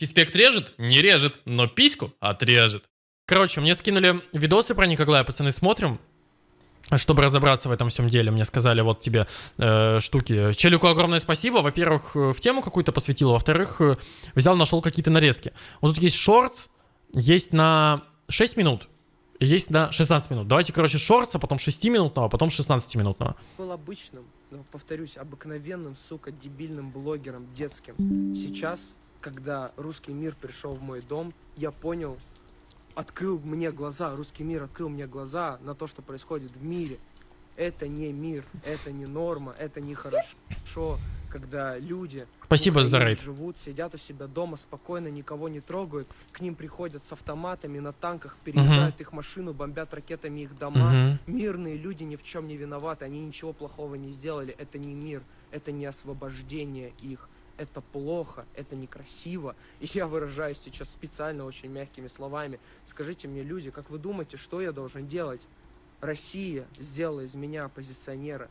Фиспект режет? Не режет, но письку отрежет. Короче, мне скинули видосы про Николая, пацаны, смотрим. Чтобы разобраться в этом всем деле, мне сказали, вот тебе э, штуки. Челику огромное спасибо. Во-первых, э, в тему какую-то посвятил. Во-вторых, э, взял, нашел какие-то нарезки. Вот тут есть шортс, есть на 6 минут, есть на 16 минут. Давайте, короче, шортс, а потом 6-минутного, а потом 16-минутного. Был обычным, но, повторюсь, обыкновенным, сука, дебильным блогером детским. Сейчас, когда русский мир пришел в мой дом, я понял, открыл мне глаза, русский мир открыл мне глаза на то, что происходит в мире. Это не мир, это не норма, это не хорошо, когда люди Спасибо за рейд. живут, сидят у себя дома спокойно, никого не трогают, к ним приходят с автоматами на танках, переезжают их машину, бомбят ракетами их дома. Мгм. Мирные люди ни в чем не виноваты, они ничего плохого не сделали, это не мир, это не освобождение их. Это плохо, это некрасиво. И я выражаюсь сейчас специально очень мягкими словами. Скажите мне, люди, как вы думаете, что я должен делать? Россия сделала из меня оппозиционера.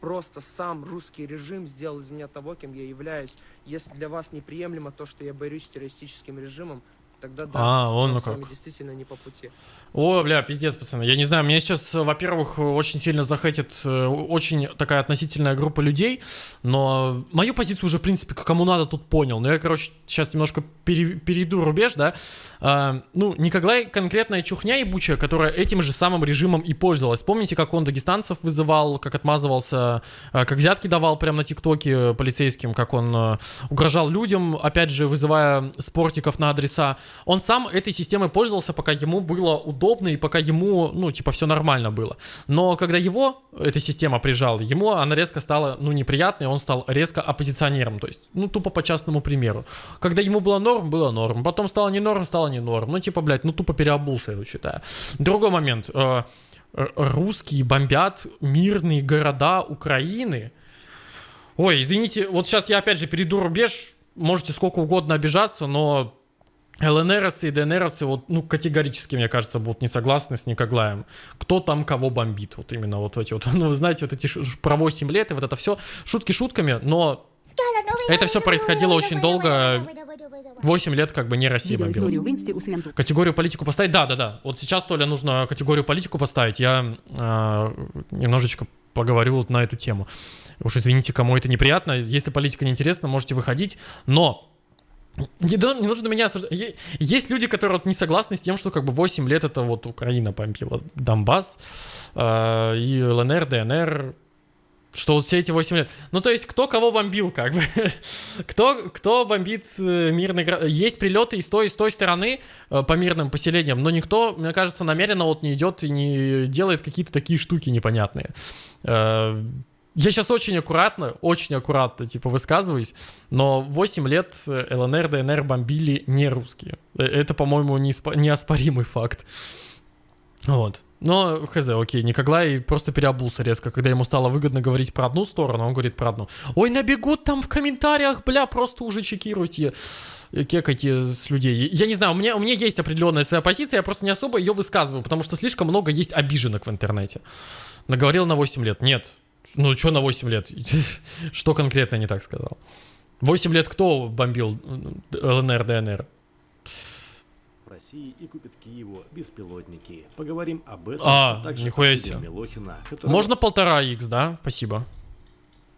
Просто сам русский режим сделал из меня того, кем я являюсь. Если для вас неприемлемо то, что я борюсь с террористическим режимом, тогда да, А, он ну как. действительно не по пути. О, бля, пиздец, пацаны. Я не знаю, мне сейчас, э, во-первых, очень сильно захотит э, очень такая относительная группа людей, но мою позицию уже, в принципе, кому надо тут понял. Но я, короче, сейчас немножко пере- перейду рубеж, да. А, ну, Николай конкретная чухня ебучая, которая этим же самым режимом и пользовалась. Помните, как он дагестанцев вызывал, как отмазывался, э, как взятки давал прямо на ТикТоке полицейским, как он э, угрожал людям, опять же, вызывая спортиков на адреса. Он сам этой системой пользовался, пока ему было удобно и пока ему, ну, типа, все нормально было. Но когда его эта система прижала, ему она резко стала, ну, неприятной, он стал резко оппозиционером, то есть, ну, тупо по частному примеру. Когда ему было норм, было норм, потом стало не норм, стало не норм. Ну, типа, блядь, ну, тупо переобулся, я считаю. Другой момент. Э, Русские бомбят мирные города Украины. Ой, извините, вот сейчас я опять же перейду рубеж, можете сколько угодно обижаться, но ЛНРовцы и ДНРовцы вот, ну, категорически, мне кажется, будут не согласны с Никоглаем. Кто там кого бомбит? Вот именно вот эти вот, ну, вы знаете, вот эти про 8 лет и вот это все. Шутки шутками, но Это все происходило очень долго. 8 лет как бы не Россия бомбила. Категорию политику поставить? Да, да, да. Вот сейчас, Толя, нужно категорию политику поставить. Я э, немножечко поговорю вот на эту тему. Уж извините, кому это неприятно. Если политика неинтересна, можете выходить. Но не, не нужно меня осуждать. Есть люди, которые вот не согласны с тем, что как бы 8 лет это вот Украина бомбила. Донбасс э, и ЛНР, ДНР. Что вот все эти 8 лет. Ну, то есть, кто кого бомбил, как бы. кто, кто бомбит э, мирный город. Есть прилеты и с той, и с той стороны э, по мирным поселениям, но никто, мне кажется, намеренно вот не идет и не делает какие-то такие штуки непонятные. Я сейчас очень аккуратно, очень аккуратно, типа, высказываюсь, но 8 лет э, ЛНР, ДНР бомбили не русские. Э, Это, по-моему, неоспоримый факт. Вот. Но, хз, окей, Никоглай просто переобулся резко, когда ему стало выгодно говорить про одну сторону, он говорит про одну. Ой, набегут там в комментариях, бля, просто уже чекируйте, э, кекайте с людей. Я не знаю, у меня, у меня есть определенная своя позиция, я просто не особо ее высказываю, потому что слишком много есть обиженок в интернете. Наговорил на 8 лет. Нет. Ну, что на 8 лет? Что конкретно не так сказал? 8 лет кто бомбил э, ЛНР, ДНР? России и купит Киеву беспилотники. Поговорим об этом. А, также нихуя себе. Милохина, которого Можно полтора X, да? Спасибо.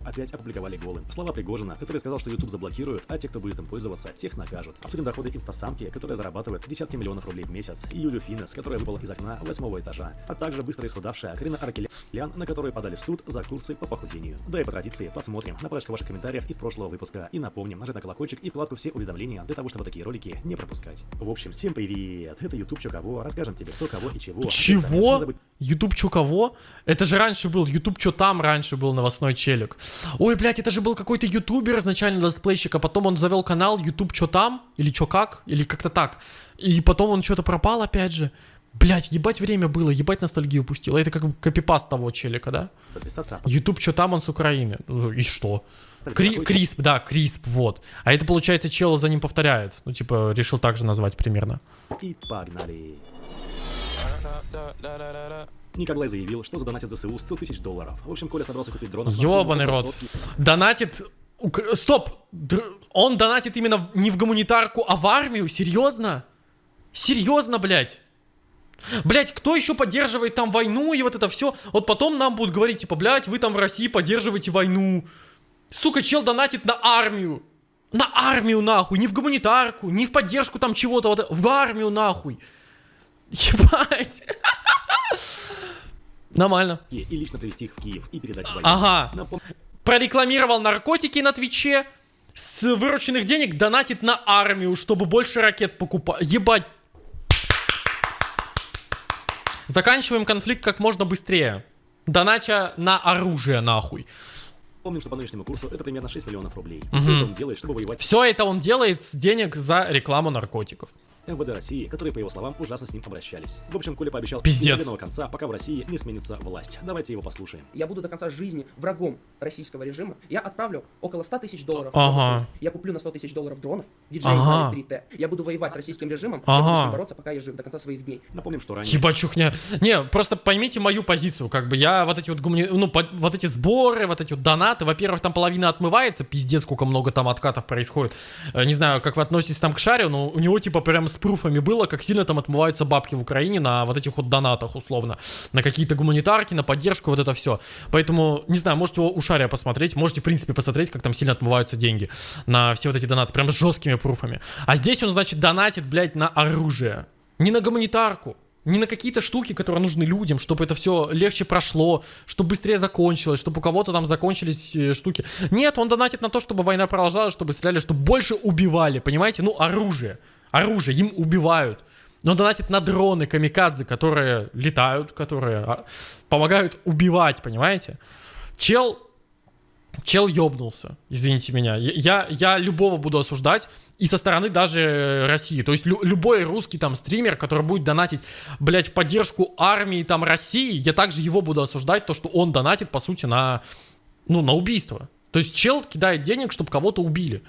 Опять опубликовали голым. Слова Пригожина, который сказал, что YouTube заблокируют, а те, кто будет им пользоваться, тех накажут. Обсудим доходы инстасамки, которые зарабатывают десятки миллионов рублей в месяц, и Юлю Финес, которая выпала из окна восьмого этажа, а также быстро исхудавшая Карина Аркелян, на которую подали в суд за курсы по похудению. Да и по традиции посмотрим на парочку ваших комментариев из прошлого выпуска и напомним нажать на колокольчик и вкладку все уведомления для того, чтобы такие ролики не пропускать. В общем, всем привет! Это YouTube Чё Кого, расскажем тебе кто кого и чего. Чего? YouTube чё кого? Это же раньше был, YouTube чё там раньше был новостной челик. Ой, блядь, это же был какой-то ютубер изначально летсплейщик, а потом он завел канал YouTube чё там, или чё как, или как-то так. И потом он что-то пропал опять же. Блять, ебать время было, ебать ностальгию пустил. Это как копипаст того челика, да? YouTube чё там, он с Украины. Ну, И что? Кри-. Крисп, да, Крисп, вот. А это, получается, чел за ним повторяет. Ну, типа, решил так же назвать примерно. И погнали. Николай заявил, что задонатит ЗСУ 100 тысяч долларов. В общем, Коля собрался купить дрон. Ёбаный рот. Донатит Стоп! Др- Он донатит именно не в гуманитарку, а в армию? Серьезно? Серьезно, блядь? Блять, кто еще поддерживает там войну и вот это все? Вот потом нам будут говорить, типа, блядь, вы там в России поддерживаете войну. Сука, чел донатит на армию. На армию нахуй, не в гуманитарку, не в поддержку там чего-то, вот, в армию нахуй. Ебать. Нормально. и лично привезти их в Киев и передать войне. Ага. Напом- Прорекламировал наркотики на Твиче. С вырученных денег донатит на армию, чтобы больше ракет покупать. Ебать. Заканчиваем конфликт как можно быстрее. Донача на оружие нахуй. Помним, что по нынешнему курсу это примерно 6 миллионов рублей. Мгм. Все это он делает, чтобы воевать Все это он делает с денег за рекламу наркотиков. МВД России, которые, по его словам, ужасно с ним обращались. В общем, Коля пообещал Пиздец. немедленного конца, пока в России не сменится власть. Давайте его послушаем. Я буду до конца жизни врагом российского режима. Я отправлю около 100 тысяч долларов. Ага. Я куплю на 100 тысяч долларов дронов. DJI Ага. Mavic 3T. Я буду воевать с российским режимом. Ага. Я бороться, пока я жив, до конца своих дней. Напомним, что ранее Ебать чухня. Не, просто поймите мою позицию. Как бы я вот эти вот гумани... ну, по- вот эти сборы, вот эти вот донаты, во-первых, там половина отмывается, пиздец, сколько много там откатов происходит. Э, Не знаю, как вы относитесь там к шарю, но у него типа прям с пруфами было, как сильно там отмываются бабки в Украине на вот этих вот донатах, условно. На какие-то гуманитарки, на поддержку, вот это все. Поэтому, не знаю, можете у шаря посмотреть, можете, в принципе, посмотреть, как там сильно отмываются деньги на все вот эти донаты, прям с жесткими пруфами. А здесь он, значит, донатит, блядь, на оружие. Не на гуманитарку. Не на какие-то штуки, которые нужны людям, чтобы это все легче прошло, чтобы быстрее закончилось, чтобы у кого-то там закончились э, штуки. Нет, он донатит на то, чтобы война продолжалась, чтобы стреляли, чтобы больше убивали, понимаете? Ну, оружие. Оружие, им убивают. Но он донатит на дроны, камикадзе, которые летают, которые а, помогают убивать, понимаете? Чел Чел ёбнулся, извините меня. Я, я любого буду осуждать, и со стороны даже России. То есть лю- любой русский там стример, который будет донатить, блядь, в поддержку армии там России, я также его буду осуждать, то, что он донатит, по сути, на, ну, на убийство. То есть чел кидает денег, чтобы кого-то убили.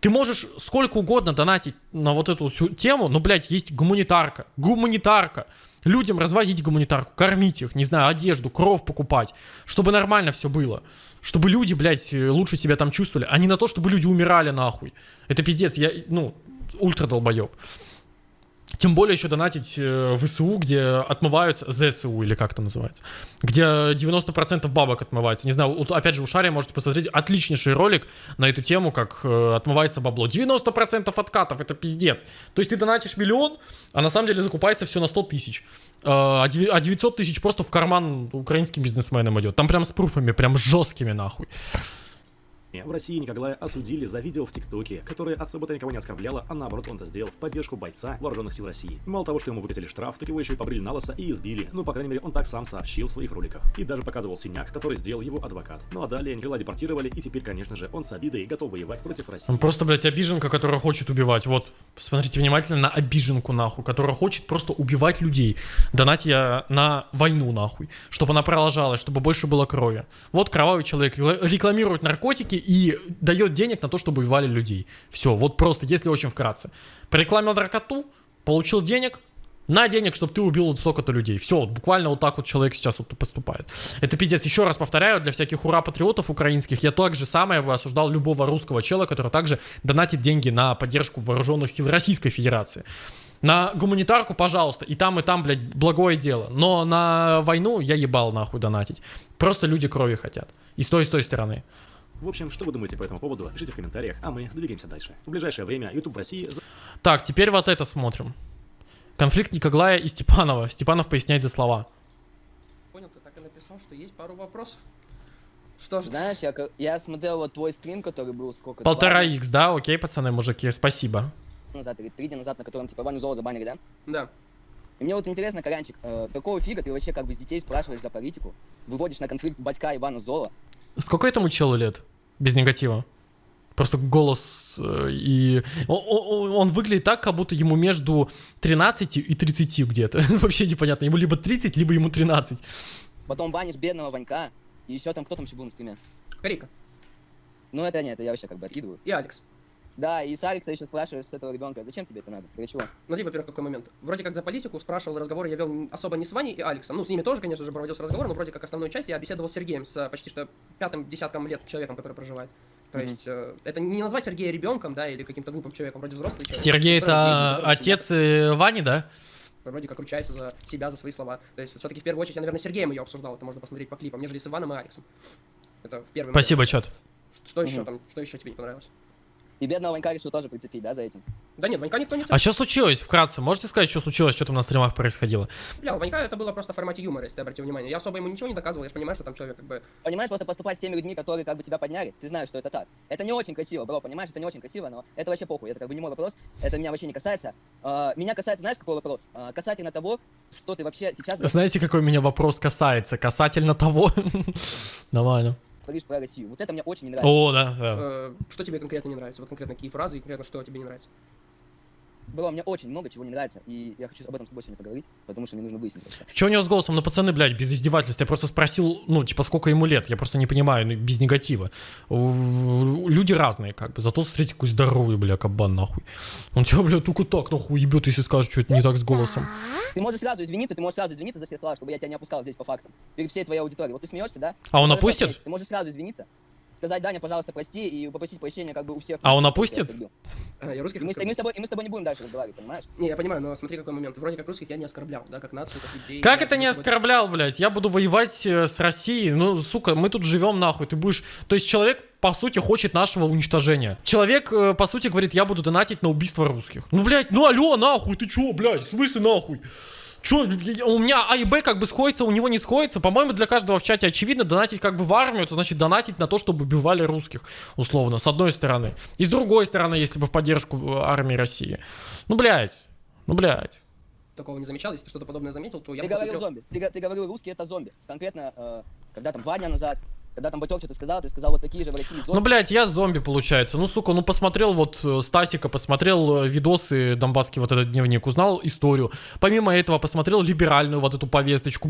Ты можешь сколько угодно донатить на вот эту всю тему, но, блядь, есть гуманитарка. Гуманитарка. Людям развозить гуманитарку, кормить их, не знаю, одежду, кровь покупать, чтобы нормально все было. Чтобы люди, блядь, лучше себя там чувствовали, а не на то, чтобы люди умирали нахуй. Это пиздец, я, ну, ультра долбоеб. Тем более еще донатить э, в СУ, где отмываются, ЗСУ или как это называется, где 90% бабок отмывается. Не знаю, опять же у Шария можете посмотреть отличнейший ролик на эту тему, как э, отмывается бабло. 90% откатов, это пиздец. То есть ты донатишь миллион, а на самом деле закупается все на 100 тысяч. Э, А деви- а 900 тысяч просто в карман украинским бизнесменам идет. Там прям с пруфами, прям жесткими нахуй. В России Никоглая осудили за видео в ТикТоке, которое особо-то никого не оскорбляло, а наоборот он это сделал в поддержку бойца вооруженных сил России. Мало того, что ему выписали штраф, так его еще и побрили на лысо и избили. Ну, по крайней мере, он так сам сообщил в своих роликах. И даже показывал синяк, который сделал его адвокат. Ну а далее Николая депортировали, и теперь, конечно же, он с обидой готов воевать против России. Он просто, блядь, обиженка, которая хочет убивать. Вот, посмотрите внимательно на обиженку, нахуй, которая хочет просто убивать людей. Донать я на войну, нахуй. Чтобы она продолжалась, чтобы больше было крови. Вот кровавый человек рекла- рекламирует наркотики и дает денег на то, чтобы убивали людей. Все, вот просто, если очень вкратце. Порекламил наркоту, получил денег, на денег, чтобы ты убил вот столько-то людей. Все, вот буквально вот так вот человек сейчас вот поступает. Это пиздец. Еще раз повторяю, для всяких ура-патриотов украинских, я так же самое осуждал любого русского чела, который также донатит деньги на поддержку вооруженных сил Российской Федерации. На гуманитарку, пожалуйста, и там, и там, блядь, благое дело. Но на войну я ебал нахуй донатить. Просто люди крови хотят. И с той, и с той стороны. В общем, что вы думаете по этому поводу, пишите в комментариях, а мы двигаемся дальше. В ближайшее время YouTube в России Так, теперь вот это смотрим. Конфликт Никоглая и Степанова. Степанов поясняет за слова. Понял, ты так и написал, что есть пару вопросов. Что ж, Знаешь, я, я смотрел вот твой стрим, который был сколько? Полтора икс, да? Окей, пацаны, мужики, спасибо. назад или три дня назад, на котором типа Ваню Зола забанили, да? да. И мне вот интересно, Коранчик, э, какого фига ты вообще как бы с детей спрашиваешь за политику, выводишь на конфликт батька Ивана Зола, Сколько этому челу лет? Без негатива. Просто голос э, и... Он, он- он выглядит так, как будто ему между 13 и 30 где-то. Вообще непонятно. Ему либо 30, либо ему 13. потом банишь бедного Ванька, и еще там кто там еще был на стриме? Карика Ну это нет, это я вообще как бы откидываю. и Алекс. Да, и с Алекса еще спрашиваешь с этого ребенка, зачем тебе это надо? Для чего? Смотри, во-первых, какой момент. Вроде как за политику спрашивал разговоры, я вел особо не с Ваней и Алексом. Ну, с ними тоже, конечно же, проводился разговор, но вроде как основную часть я беседовал с Сергеем, с э, почти что пятым десятком лет человеком, который проживает. То Мгм. есть э, это не назвать Сергея ребенком, да, или каким-то глупым человеком, вроде взрослый человек. Сергей это отец э, Вани, да? Вроде как ручается за себя, за свои слова. То есть все-таки в первую очередь я, наверное, с Сергеем ее обсуждал, это можно посмотреть по клипам, нежели с Иваном и Алексом. Это в первый момент. Спасибо, чат. Что еще Мгм. там, что еще тебе не понравилось? И бедного Ванька решил тоже прицепить, да, за этим? Да нет, Ванька никто не А что случилось? Вкратце, можете сказать, что случилось, что там на стримах происходило? цеплял. Ванька это было просто в формате юмора, если ты обратил внимание. Я особо ему ничего не доказывал, я же понимаю, что там человек как бы... Понимаешь, просто поступать с теми людьми, которые как бы тебя подняли, ты знаешь, что это так. Это не очень красиво, бро, понимаешь, это не очень красиво, но это вообще похуй, это как бы не мой вопрос, это меня вообще не касается. А, меня касается, знаешь, какой вопрос? А, касательно того, что ты вообще сейчас Знаете, какой меня вопрос касается? Касательно того. Нормально. Говоришь про Россию. Вот это мне очень не нравится. О, да, да. э, что тебе конкретно не нравится? Вот конкретно какие фразы и конкретно что тебе не нравится? Бро, мне очень много чего не нравится, и я хочу об этом с тобой сегодня поговорить, потому что мне нужно выяснить. Че у него с голосом? Ну, пацаны, блядь, без издевательств. Я просто спросил, ну, типа, сколько ему лет. Я просто не понимаю, ну, без негатива. У- Люди разные, как бы. Зато, смотрите, какой здоровый, бля, кабан, нахуй. Он тебя, бля, только так, нахуй, ебет, если скажет, что это не так с голосом. Ты можешь сразу извиниться, ты можешь сразу извиниться за все слова, чтобы я тебя не опускал здесь по фактам. Перед всей твоей аудиторией. Вот ты смеешься, да? А он опустит? Ты можешь сразу извиниться, сказать, Даня, пожалуйста, прости, и попросить прощения как бы у всех. А он опустит? Э, я русских И мы, с- и мы с тобой, и мы с тобой не будем дальше разговаривать, понимаешь? Не, я понимаю, но смотри какой момент. Вроде как русских я не оскорблял, да, как нацию, как людей. Как Я это не оскорблял, блядь? Я буду воевать э, с Россией. Ну, сука, мы тут живем нахуй. Ты будешь... То есть человек, по сути, хочет нашего уничтожения. Человек, э, по сути, говорит, я буду донатить на убийство русских. Ну, блядь, ну алло, нахуй, ты чё, блядь, в смысле нахуй? Чё, у меня А и Б как бы сходится, у него не сходится. По-моему, для каждого в чате очевидно, донатить как бы в армию, это значит донатить на то, чтобы убивали русских, условно, с одной стороны. И с другой стороны, если бы в поддержку э, армии России. Ну, блядь, ну, блядь. Такого не замечал, если ты что-то подобное заметил, то я Ты бы говорил посмотрел. зомби. Ты, ты говорил, русские это зомби. Конкретно, э, когда там два дня назад, когда там Батек что-то сказал, ты сказал, вот такие же в России зомби. Ну, блядь, я зомби, получается. Ну, сука, ну посмотрел вот э, Стасика, посмотрел э, видосы Донбасский вот этот дневник, узнал историю. Помимо этого, посмотрел либеральную вот эту повесточку.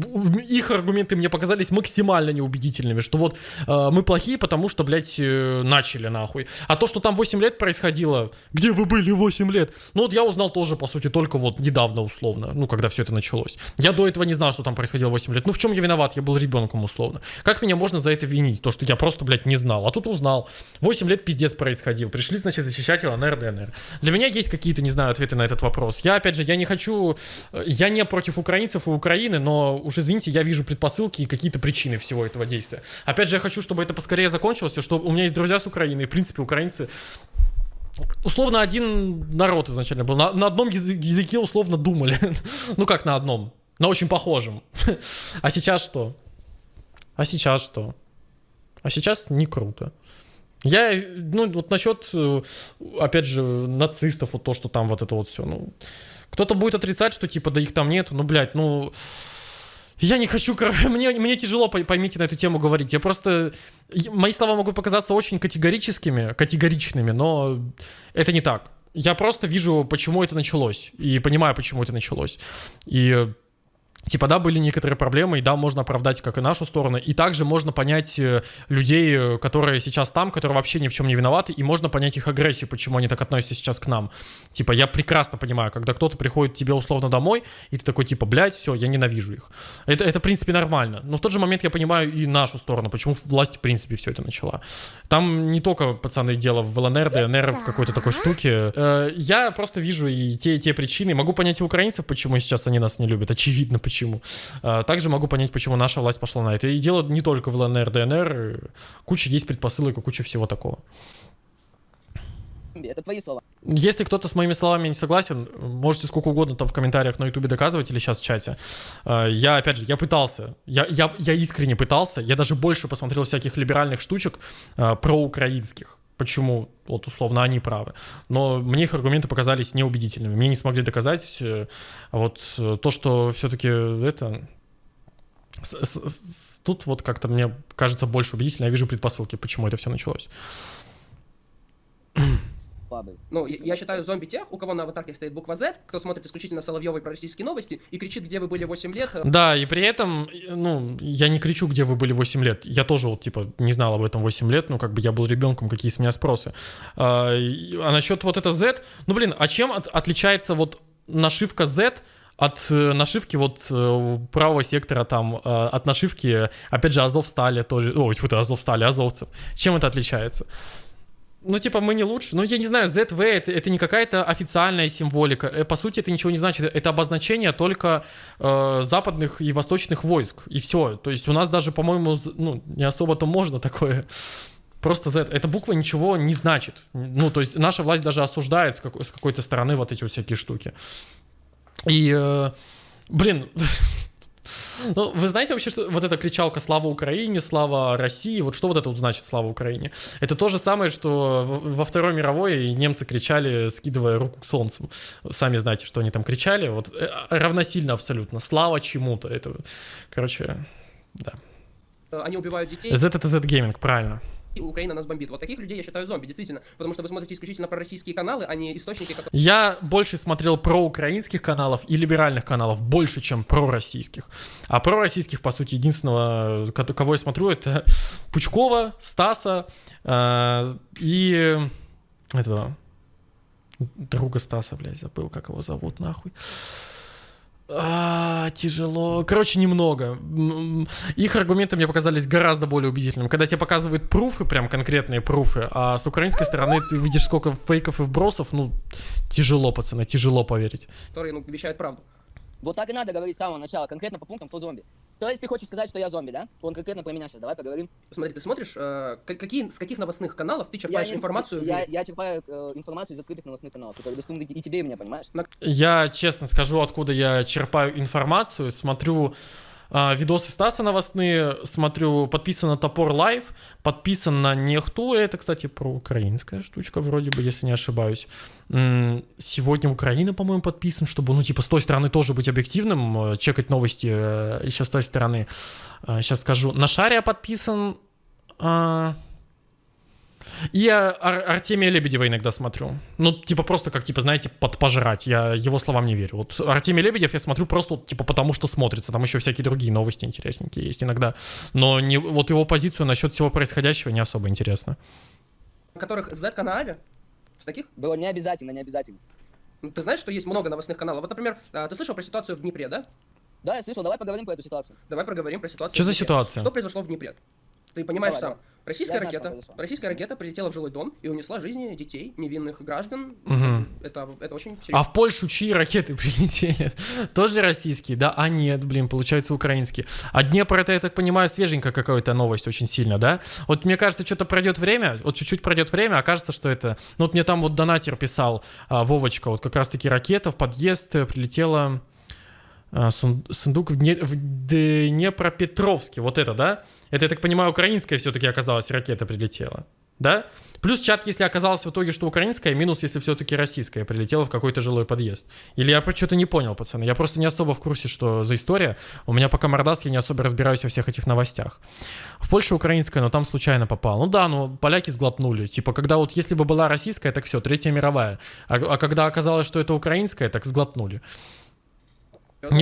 Их аргументы мне показались максимально неубедительными, что вот э, мы плохие, потому что, блядь, э, начали нахуй. А то, что там 8 лет происходило, где вы были 8 лет? Ну, вот я узнал тоже, по сути, только вот недавно, условно, ну, когда все это началось. Я до этого не знал, что там происходило 8 лет. Ну, в чем я виноват? Я был ребенком, условно. Как меня можно за это винить? То, что я просто, блядь, не знал. А тут узнал. 8 лет пиздец происходил. Пришли, значит, защищать ЛНР, ДНР. Для меня есть какие-то, не знаю, ответы на этот вопрос. Я, опять же, я не хочу... э, Я не против украинцев и Украины, но уж извините, я вижу предпосылки и какие-то причины всего этого действия. Опять же, я хочу, чтобы это поскорее закончилось, и что у меня есть друзья с Украины, и, в принципе, украинцы условно один народ изначально был. На, на одном язы- языке условно думали. ну как на одном? На очень похожем. а сейчас что? А сейчас что? А сейчас не круто. Я, ну, вот насчет, э, опять же, нацистов, вот то, что там вот это вот все, ну, кто-то будет отрицать, что типа, да их там нету, ну, блядь, ну, я не хочу, мне, мне тяжело, пой- поймите, на эту тему говорить. Я просто... Мои слова могут показаться очень категорическими, категоричными, но это не так. Я просто вижу, почему это началось, и понимаю, почему это началось. И Типа, да, были некоторые проблемы, и да, можно оправдать как и нашу сторону, и также можно понять э, людей, э, которые сейчас там, которые вообще ни в чем не виноваты, и можно понять их агрессию, почему они так относятся сейчас к нам. Типа, я прекрасно понимаю, когда кто-то приходит тебе условно домой, и ты такой, типа, блядь, все, я ненавижу их. Это, это, в принципе, нормально. Но в тот же момент я понимаю и нашу сторону, почему власть, в принципе, все это начала. Там не только, пацаны, дело в ЛНР, ДНР, в какой-то такой штуке. Э, Я просто вижу и те, и те причины. Могу понять и украинцев, почему сейчас они нас не любят. Очевидно, почему. А, Также могу понять, почему наша власть пошла на это. И дело не только в ЛНР, ДНР. Куча есть предпосылок и куча всего такого. Это твои слова. Если кто-то с моими словами не согласен, можете сколько угодно там в комментариях на ютубе доказывать или сейчас в чате. Э, Я, опять же, я пытался, я, я, я искренне пытался, я даже больше посмотрел всяких либеральных штучек э, проукраинских. Почему, вот условно, они правы. Но мне их аргументы показались неубедительными. Мне не смогли доказать. э, вот э, то, что все-таки это... с- с- с- Тут вот как-то мне кажется больше убедительно. Я вижу предпосылки, почему это все началось. Слабый. Ну, я, я считаю зомби тех, у кого на аватарке стоит буква Z, кто смотрит исключительно Соловьевой про российские новости и кричит, где вы были 8 лет. э, Да, и при этом, ну, я не кричу, где вы были 8 лет. Я тоже, вот, типа, не знал об этом 8 лет, ну, как бы я был ребенком, какие с меня спросы. А, а насчет вот это Z, ну, блин, а чем от- отличается вот нашивка Z от э, нашивки вот э, правого сектора там, э, от нашивки, опять же, Азов стали тоже, ой, фу Азов стали, азовцев. Чем это отличается? Ну, типа, мы не лучше. Ну, я не знаю, ZV это, это не какая-то официальная символика. Э, по сути, это ничего не значит. Это обозначение только э, западных и восточных войск. И все. То есть у нас даже, по-моему, ну, не особо-то можно такое. Просто Z. Эта буква ничего не значит. Ну, то есть наша власть даже осуждает с, какой- с какой-то стороны вот эти вот всякие штуки. И, э, блин, ну, вы знаете вообще, что вот эта кричалка «Слава Украине», «Слава России», вот что вот это вот значит «Слава Украине»? Это то же самое, что во Второй мировой немцы кричали, скидывая руку к солнцу. Сами знаете, что они там кричали. Вот э, равносильно абсолютно. «Слава чему-то». Это, короче, да. Они убивают детей, Z это Z Gaming, правильно. И Украина нас бомбит. Вот таких людей я считаю зомби, действительно. Потому что вы смотрите исключительно про российские каналы, а не источники, которые... Я больше смотрел про украинских каналов и либеральных каналов, больше, чем про российских. А про российских, по сути, единственного, ко- кого я смотрю, это Пучкова, Стаса э, и этого друга Стаса, блядь, забыл, как его зовут, нахуй. А, тяжело. Короче, немного. Их аргументы мне показались гораздо более убедительными. Когда тебе показывают пруфы, прям конкретные пруфы, а с украинской стороны ты видишь сколько фейков и вбросов, ну, тяжело, пацаны, тяжело поверить. которые ну, вещают правду. Вот так и надо говорить с самого начала, конкретно по пунктам, кто зомби. То есть ты хочешь сказать, что я зомби, да? Он конкретно про меня сейчас, давай поговорим. Смотри, ты смотришь, э, какие, с каких новостных каналов ты черпаешь не- информацию? Я, я черпаю э, информацию из открытых новостных каналов, которые доступны и тебе, и мне, понимаешь? Я честно скажу, откуда я черпаю информацию. Смотрю видосы Стаса новостные, смотрю, подписан на Топор Лайв, подписан на Нехту, это, кстати, про украинская штучка вроде бы, если не ошибаюсь. Сегодня Украина, по-моему, подписан, чтобы, ну, типа, с той стороны тоже быть объективным, э, чекать новости э, еще с той стороны. Сейчас скажу. На Шаре подписан... а, И я Ар- Артемия Лебедева иногда смотрю. Ну, типа, просто как, типа, знаете, под пожрать. Я его словам не верю. Вот Артемий Лебедев я смотрю просто, вот, типа, потому что смотрится. Там еще всякие другие новости интересненькие есть иногда. Но не, вот его позицию насчет всего происходящего не особо интересно. которых Z-канале? С таких? Было не обязательно, не обязательно. Ну, Ты знаешь, что есть много новостных каналов? Вот, например, э, ты слышал про ситуацию в Днепре, да? Да, я слышал, давай поговорим про эту ситуацию. Давай проговорим про ситуацию. Что за ситуация? Что произошло в Днепре? Ты понимаешь Давай, сам. давай. Российская Я знаю, ракета, произошло. российская ракета прилетела в жилой дом и унесла жизни детей, невинных граждан. Мгм. Это, это очень А серьезно. в Польшу чьи ракеты прилетели? Тоже российские, да? А нет, блин, получается украинские. А Днепр это, я так понимаю, свеженькая какая-то новость очень сильно, да? Вот мне кажется, что-то пройдет время, вот чуть-чуть пройдет время, окажется, что это... Ну вот мне там вот донатер писал, а, Вовочка, вот как раз-таки ракета в подъезд э, прилетела... а, сун- сундук в Днепропетровске, вот это, да? Это, я так понимаю, украинская все-таки оказалась, ракета прилетела, да? Плюс чат, если оказалось в итоге, что украинская, минус, если все-таки российская прилетела в какой-то жилой подъезд. Или я что-то не понял, пацаны. Я просто не особо в курсе, что за история. У меня пока мордас, я не особо разбираюсь во всех этих новостях. В Польше украинская, но там случайно попал. Ну да, ну поляки сглотнули. Типа, когда вот если бы была российская, так все, Третья мировая. А, а когда оказалось, что это украинская, так сглотнули.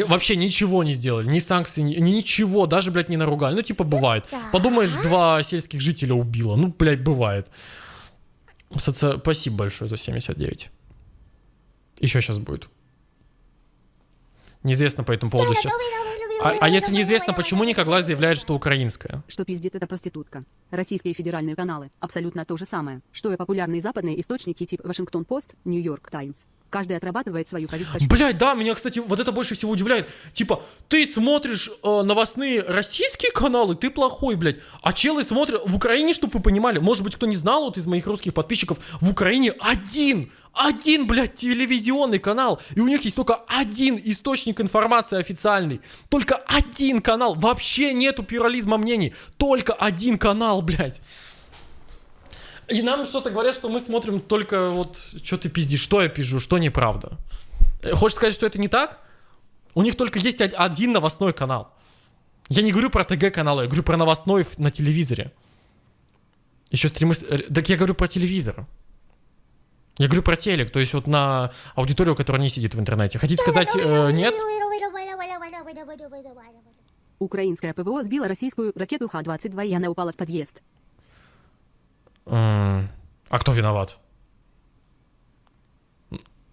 Вообще ничего не сделали, ни санкций, ни, ни ничего, даже, блядь, не наругали. Ну, типа, бывает. Подумаешь, два сельских жителя убило. Ну, блядь, бывает. Соци- Спасибо большое за 79. Еще сейчас будет. Неизвестно по этому поводу сейчас. А, а если неизвестно, почему Никоглаз заявляет, что украинская? Что пиздит эта проститутка. Российские федеральные каналы – абсолютно то же самое, что и популярные западные источники типа Вашингтон-Пост, Нью-Йорк Таймс. Каждый отрабатывает свою повесточку. Блять, да, меня, кстати, вот это больше всего удивляет. Типа, ты смотришь э, новостные российские каналы, ты плохой, блядь. А челы смотрят в Украине, чтобы вы понимали. Может быть, кто не знал, вот из моих русских подписчиков, в Украине один, один, блядь, телевизионный канал. И у них есть только один источник информации официальный. Только один канал. Вообще нету плюрализма мнений. Только один канал, блядь. И нам что-то говорят, что мы смотрим только вот, что ты пиздишь, что я пизжу, что неправда. Э, Хочешь сказать, что это не так? У них только есть од- один новостной канал. Я не говорю про ТГ-каналы, я говорю про новостной на телевизоре. Еще стримы... э, Так я говорю про телевизор. Я говорю про телек, то есть вот на аудиторию, которая не сидит в интернете. Хотите сказать э, нет? Украинская ПВО сбила российскую ракету Х-22 и она упала в подъезд. А кто виноват?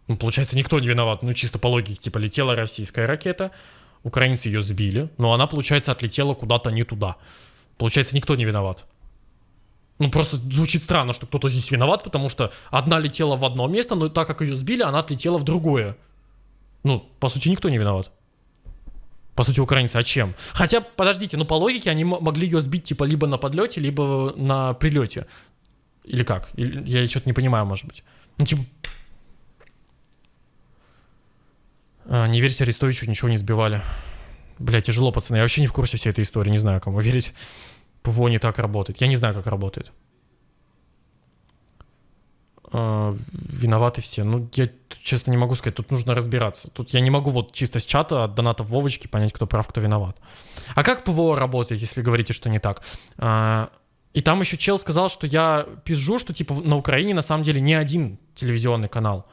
Ну, получается, никто не виноват. Ну, чисто по логике, типа, летела российская ракета, украинцы ее сбили, но она, получается, отлетела куда-то не туда. Получается, никто не виноват. Ну, просто звучит странно, что кто-то здесь виноват, потому что одна летела в одно место, но так как ее сбили, она отлетела в другое. Ну, по сути, никто не виноват. По сути, украинцы, а чем? Хотя, подождите, ну по логике они могли ее сбить типа либо на подлете, либо на прилете. Или как? Или, я что-то не понимаю, может быть. Ну, типа... А, не верьте Арестовичу, ничего не сбивали. Бля, тяжело, пацаны. Я вообще не в курсе всей этой истории, не знаю, кому верить. ПВО не так работает. Я не знаю, как работает. А, виноваты все. Ну, я честно не могу сказать, тут нужно разбираться. Тут я не могу вот чисто с чата от донатов Вовочки понять, кто прав, кто виноват. А как ПВО работает, если говорите, что не так? А, и там еще чел сказал, что я пизжу, что типа на Украине на самом деле не один телевизионный канал.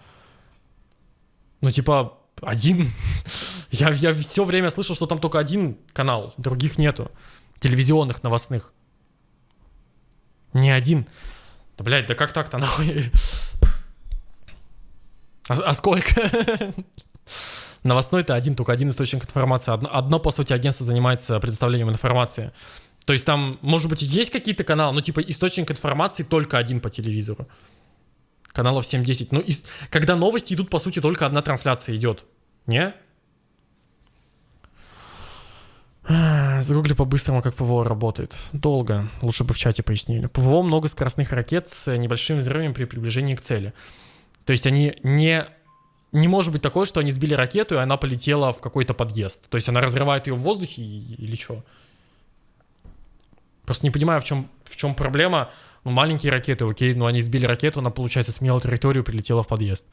Ну, типа, один. я, я все время слышал, что там только один канал, других нету. Телевизионных, новостных. Не один. Да, блядь, да как так-то нахуй? А, а сколько? Новостной-то один, только один источник информации. Одно, одно, по сути, агентство занимается предоставлением информации. То есть там, может быть, есть какие-то каналы, но типа источник информации только один по телевизору. Каналов 7-10. Ну, и, когда новости идут, по сути, только одна трансляция идет. Не? Загугли по-быстрому, как ПВО работает. Долго. Лучше бы в чате пояснили. ПВО много скоростных ракет с небольшими взрывами при приближении к цели. То есть они не... Не может быть такое, что они сбили ракету, и она полетела в какой-то подъезд. То есть она разрывает ее в воздухе или что? Просто не понимаю, в чем, в чем проблема. Ну, маленькие ракеты, окей, но они сбили ракету, она, получается, смела территорию, прилетела в подъезд.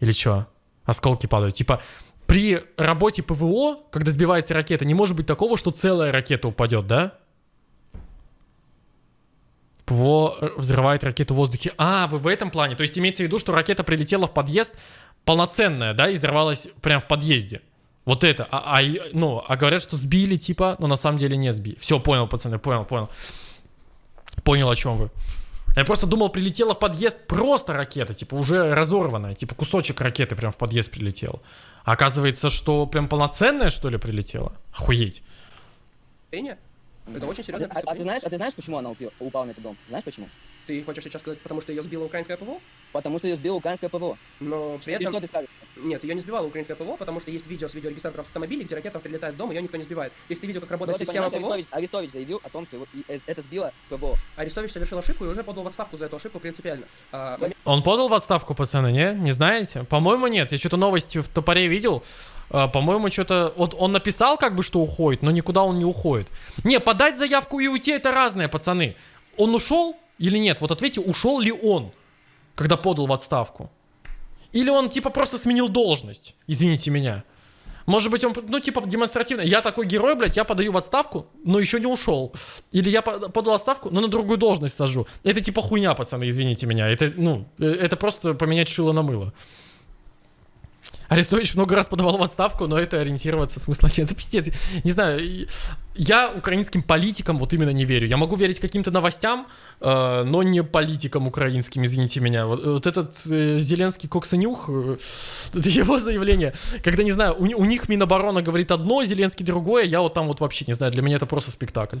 Или что? Осколки падают. Типа, при работе ПВО, когда сбивается ракета, не может быть такого, что целая ракета упадет, да? ПВО э, взрывает ракету в воздухе. А, вы в этом плане. То есть имеется в виду, что ракета прилетела в подъезд полноценная, да, и взорвалась прямо в подъезде. Вот это. А, а, ну, а говорят, что сбили, типа, но на самом деле не сбили. Все, понял, пацаны, понял, понял. Понял, о чем вы. Я просто думал, прилетела в подъезд просто ракета, типа уже разорванная, типа кусочек ракеты прям в подъезд прилетел. А оказывается, что прям полноценная, что ли, прилетела? Охуеть. Это очень серьезно. А, а ты знаешь, а ты знаешь, почему она упала на этот дом? Знаешь почему? Ты хочешь сейчас сказать, потому что ее сбила украинская ПВО? Потому что ее сбила украинская ПВО. Но при И этом... что ты скажешь? Нет, ее не сбивала украинская ПВО, потому что есть видео с видеорегистраторов автомобилей, где ракета прилетает в дом, ее никто не сбивает. Если ты видел, как Ну, работает ты система понимаешь, ПВО, Арестович, Арестович заявил о том, что его- и- э, это сбило ПВО. Арестович совершил ошибку и уже подал в отставку за эту ошибку принципиально. А, момент- Он подал в отставку, пацаны, не? Не знаете? По-моему, нет. Я что-то новости в топоре видел. А, по-моему, что-то... Вот он написал как бы, что уходит, но никуда он не уходит. Не, подать заявку и уйти это разное, пацаны. Он ушел или нет? Вот ответьте, ушел ли он, когда подал в отставку? Или он типа просто сменил должность? Извините меня. Может быть, он, ну, типа, демонстративно. Я такой герой, блядь, я подаю в отставку, но еще не ушел. Или я по- подал отставку, но на другую должность сажу. Это типа хуйня, пацаны, извините меня. Это, ну, э, это просто поменять шило на мыло. Арестович много раз подавал в отставку, но это ориентироваться смысла нет. Это пиздец. Не знаю, я украинским политикам вот именно не верю. Я могу верить каким-то новостям, э, но не политикам украинским, извините меня. Вот, вот этот э, Зеленский коксанюх, э, его заявление, когда, не знаю, у, у них Миноборона говорит одно, Зеленский другое, я вот там вот вообще не знаю, для меня это просто спектакль.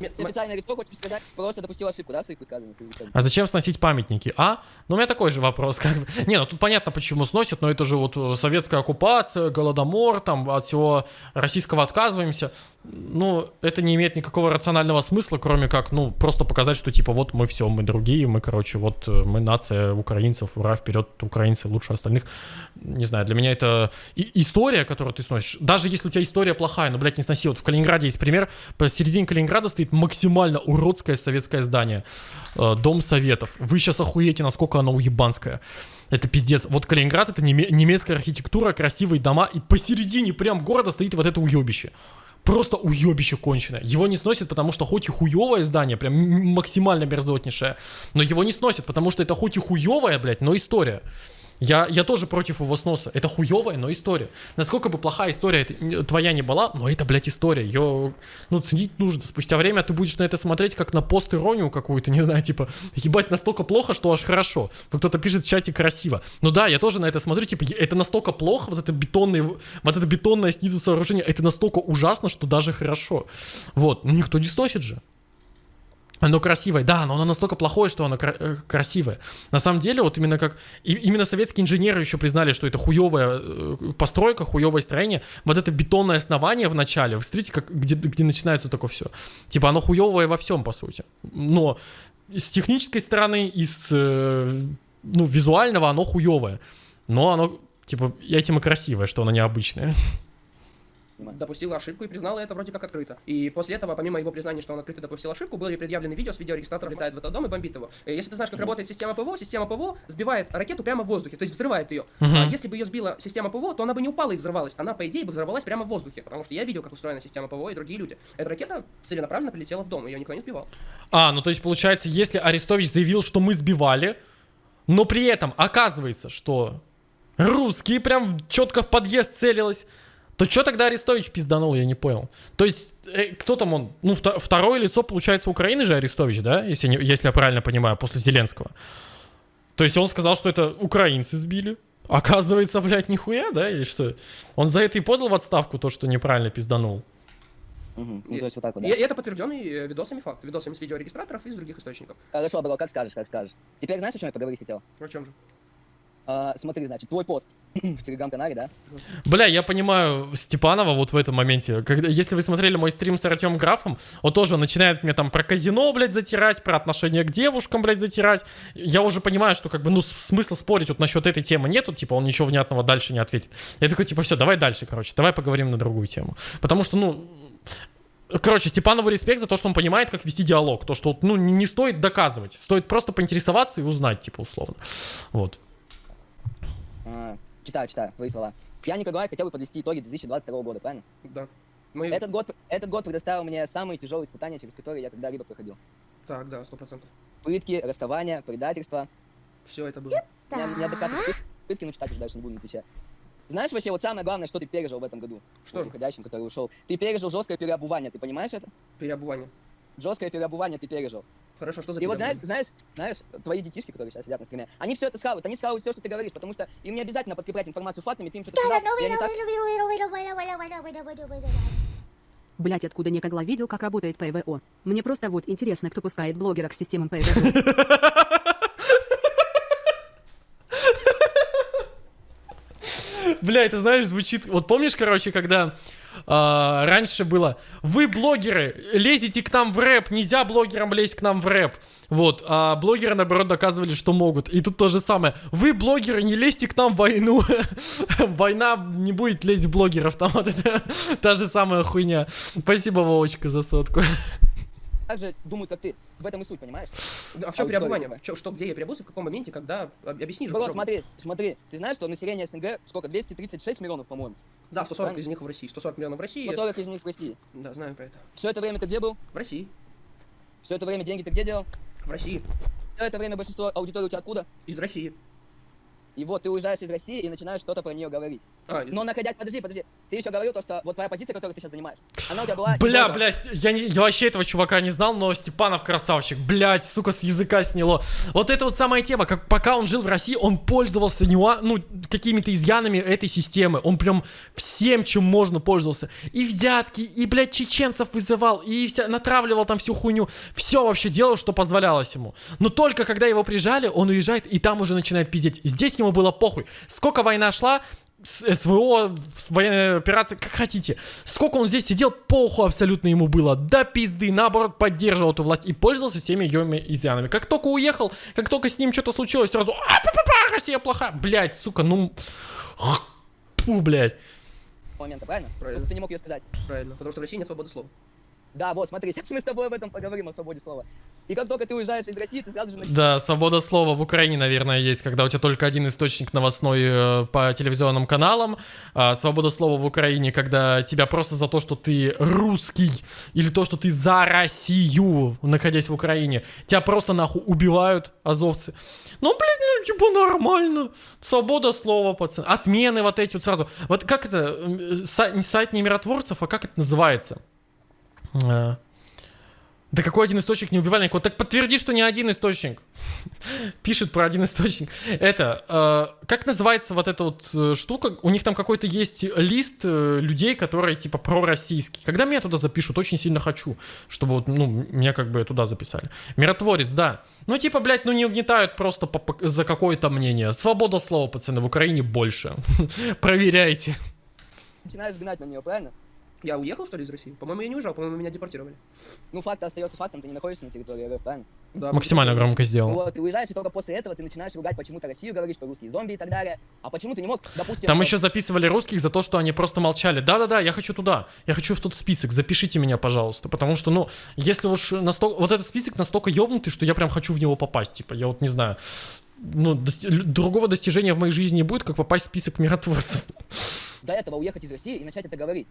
М- Ты официально Арестов, хочешь сказать, просто допустил ошибку, да, в своих высказываниях? А зачем сносить памятники? А? Ну, у меня такой же вопрос. Как бы. Не, ну тут понятно, почему сносят, но это же вот э, советская оккупация, голодомор, там от всего российского отказываемся. Ну, это не имеет никакого рационального смысла, кроме как, ну, просто показать, что типа вот мы все, мы другие, мы, короче, вот э, мы нация украинцев, ура, вперед, украинцы лучше остальных. Не знаю, для меня это и- история, которую ты сносишь. Даже если у тебя история плохая, ну, блядь, не сноси. Вот в Калининграде есть пример. Посередине Калининграда стоит максимально уродское советское здание. Э, Дом Советов. Вы сейчас охуеете, насколько оно уебанское. Это пиздец. Вот Калининград это неме- немецкая архитектура, красивые дома, и посередине прям города стоит вот это уебище. Просто уебище конченое. Его не сносят, потому что хоть и хуевое здание, прям максимально мерзотнейшее, но его не сносят, потому что это хоть и хуевая, блядь, но история. Я, я тоже против его сноса. Это хуевая, но история. Насколько бы плохая история твоя не была, но это, блядь, история. Ее, ну, ценить нужно. Спустя время ты будешь на это смотреть как на пост-иронию какую-то, не знаю, типа, ебать, настолько плохо, что аж хорошо. Ну, кто-то пишет в чате красиво. Ну да, я тоже на это смотрю, типа, это настолько плохо, вот это бетонное, вот это бетонное снизу сооружение, это настолько ужасно, что даже хорошо. Вот, ну никто не сносит же. Оно красивое, да, но оно настолько плохое, что оно кра- э, красивое. На самом деле, вот именно как... И, именно советские инженеры еще признали, что это хуевая э, постройка, хуевое строение. Вот это бетонное основание в начале, вы смотрите, как, где, где начинается такое все. Типа оно хуевое во всем, по сути. Но с технической стороны, и с э, ну, визуального оно хуевое. Но оно, типа, этим и красивое, что оно необычное. Допустила ошибку и признала это вроде как открыто. И после этого, помимо его признания, что он открыто допустил ошибку, были предъявлены видео с видеорегистратора летает в этот дом и бомбит его. И Если ты знаешь, как работает система ПВО, система ПВО сбивает ракету прямо в воздухе, то есть взрывает ее. А если бы ее сбила система ПВО, то она бы не упала и взорвалась. Она, по идее, бы взорвалась прямо в воздухе, потому что я видел, как устроена система ПВО и другие люди. Эта ракета целенаправленно полетела в дом, ее никто не сбивал. А, ну то есть получается, если Арестович заявил, что мы сбивали, но при этом оказывается, что русские прям четко в подъезд целилось, то что тогда Арестович пизданул, я не понял. То есть, э, кто там он? Ну, вто- второе лицо, получается, Украины же Арестович, да? Если, не- если я правильно понимаю, после Зеленского. То есть он сказал, что это украинцы сбили. Оказывается, блядь, нихуя, да? Или что? Он за это и подал в отставку то, что неправильно пизданул. Мгм. Ну, И- то есть вот так вот, И, да. и это подтвержденный э, видосами факт. Видосами с видеорегистраторов и из других источников. Хорошо, бро, как скажешь, как скажешь. Теперь знаешь, о чем я поговорить хотел? О чем же? А, смотри, значит, твой пост в телеграм-канале, да? Бля, я понимаю Степанова вот в этом моменте. Когда, если вы смотрели мой стрим с Артемом Графом, он тоже начинает мне там про казино, блядь, затирать, про отношение к девушкам, блядь, затирать. Я уже понимаю, что как бы, ну, смысла спорить вот насчет этой темы нету, типа, он ничего внятного дальше не ответит. Я такой, типа, все, давай дальше, короче, давай поговорим на другую тему. Потому что, ну, Короче, Степанову респект за то, что он понимает, как вести диалог. То, что, ну, не стоит доказывать. Стоит просто поинтересоваться и узнать, типа, условно. Вот. А, читаю, читаю, твои слова. Я, Николай, хотел бы подвести итоги 2022 года, правильно? Да. Мы... Этот год, этот год предоставил мне самые тяжелые испытания, через которые я когда-либо проходил. Так, да, сто процентов. Пытки, расставания, предательства. Все это было. Не- Неадекватные пыт- пытки, ну читать уже дальше не будем отвечать. Знаешь вообще, вот самое главное, что ты пережил в этом году? Что же? уходящем, который ушел. Ты пережил жесткое переобувание, ты понимаешь это? Переобувание. Жесткое переобувание ты пережил. Хорошо, что за И вот знаешь, знаешь, знаешь, твои детишки, которые сейчас сидят на стриме, они все это схавают, они схавают все, что ты говоришь, потому что им не обязательно подкреплять информацию фактами, ты им что-то сказал, и они так... Блять, откуда некогла видел, как работает ПВО. Мне просто вот интересно, кто пускает блогера к системам ПВО. Бля, это знаешь, звучит... Вот помнишь, короче, когда а, раньше было «Вы, блогеры, лезете к нам в рэп, нельзя блогерам лезть к нам в рэп». Вот, а блогеры, наоборот, доказывали, что могут. И тут то же самое. «Вы, блогеры, не лезьте к нам в войну». Война не будет лезть в блогеров. Там вот это та же самая хуйня. Спасибо, Вовочка, за сотку. так же думают, как ты. В этом и суть, понимаешь? А в чем переобувание? чё- что, где я переобулся, в каком моменте, когда? Об- Объясни же. Смотри, смотри, ты знаешь, что население СНГ сколько? 236 миллионов, по-моему. Да, 140 из них в России. 140 миллионов в России. 140 из них в России. Да, знаю про это. Все это время ты где был? В России. Все это время деньги ты где делал? В России. Все это время большинство аудитории у тебя откуда? Из России. И вот ты уезжаешь из России и начинаешь что-то про нее говорить. А, Но находясь, подожди, подожди, ты еще говорил то, что вот твоя позиция, которую ты сейчас занимаешь, она у тебя была... Бля, бля, я, не, я вообще этого чувака не знал, но Степанов красавчик. Блять, сука, с языка сняло. Вот это вот самая тема, как пока он жил в России, он пользовался нюа- ну, какими-то изъянами этой системы. Он прям всем, чем можно пользовался. И взятки, и, блядь, чеченцев вызывал, и вся, натравливал там всю хуйню. Все вообще делал, что позволялось ему. Но только когда его прижали, он уезжает, и там уже начинает пиздеть. Здесь ему было похуй. Сколько война шла, СВО, с- военная операция, как хотите. Сколько он здесь сидел, похуй абсолютно ему было. Да пизды, наоборот, поддерживал эту власть и пользовался всеми ее изъянами. Как только уехал, как только с ним что-то случилось, сразу, а, па па па Россия плохая. Блять, сука, ну... Фу, блядь. момента, правильно? Правильно. Ты не мог ее сказать. Правильно. Потому что в России нет свободы слова. Да, вот, смотри, сейчас мы с тобой об этом поговорим, о свободе слова. И как только ты уезжаешь из России, ты сразу же начинаешь... Да, свобода слова в Украине, наверное, есть, когда у тебя только один источник новостной э, по телевизионным каналам. А свобода слова в Украине, когда тебя просто за то, что ты русский, или то, что ты за Россию, находясь в Украине, тебя просто нахуй убивают азовцы. Ну, блин, ну, типа нормально. Свобода слова, пацан. Отмены вот эти вот сразу. Вот как это, э, сайт не миротворцев, а как это называется? Да какой один источник не убивали никого? Так подтверди, что не один источник. Пишет про один источник. Это, э, как называется вот эта вот э, штука? У них там какой-то есть лист э, людей, которые типа пророссийские. Когда меня туда запишут, очень сильно хочу, чтобы вот, ну, меня как бы туда записали. Миротворец, да. Ну, типа, блядь, ну не угнетают просто по- по- за какое-то мнение. Свобода слова, пацаны, в Украине больше. Проверяйте. Начинаешь гнать на нее, правильно? Я уехал, что ли, из России? По-моему, я не уезжал, по-моему, меня депортировали. Ну, факт остается фактом, ты не находишься на территории РФ, правильно? Да, Максимально громко сделал. Вот, ты уезжаешь, и только после этого ты начинаешь ругать почему-то Россию, говоришь, что русские зомби и так далее. А почему ты не мог, допустим... Там э, еще записывали русских за то, что они просто молчали. Да-да-да, я хочу туда. Я хочу в тот список. Запишите меня, пожалуйста. Потому что, ну, если уж настолько... Вот этот список настолько ёбнутый, что я прям хочу в него попасть. Типа, я вот не знаю. Ну, дости- другого достижения в моей жизни не будет, как попасть в список миротворцев. До этого уехать из России и начать это говорить.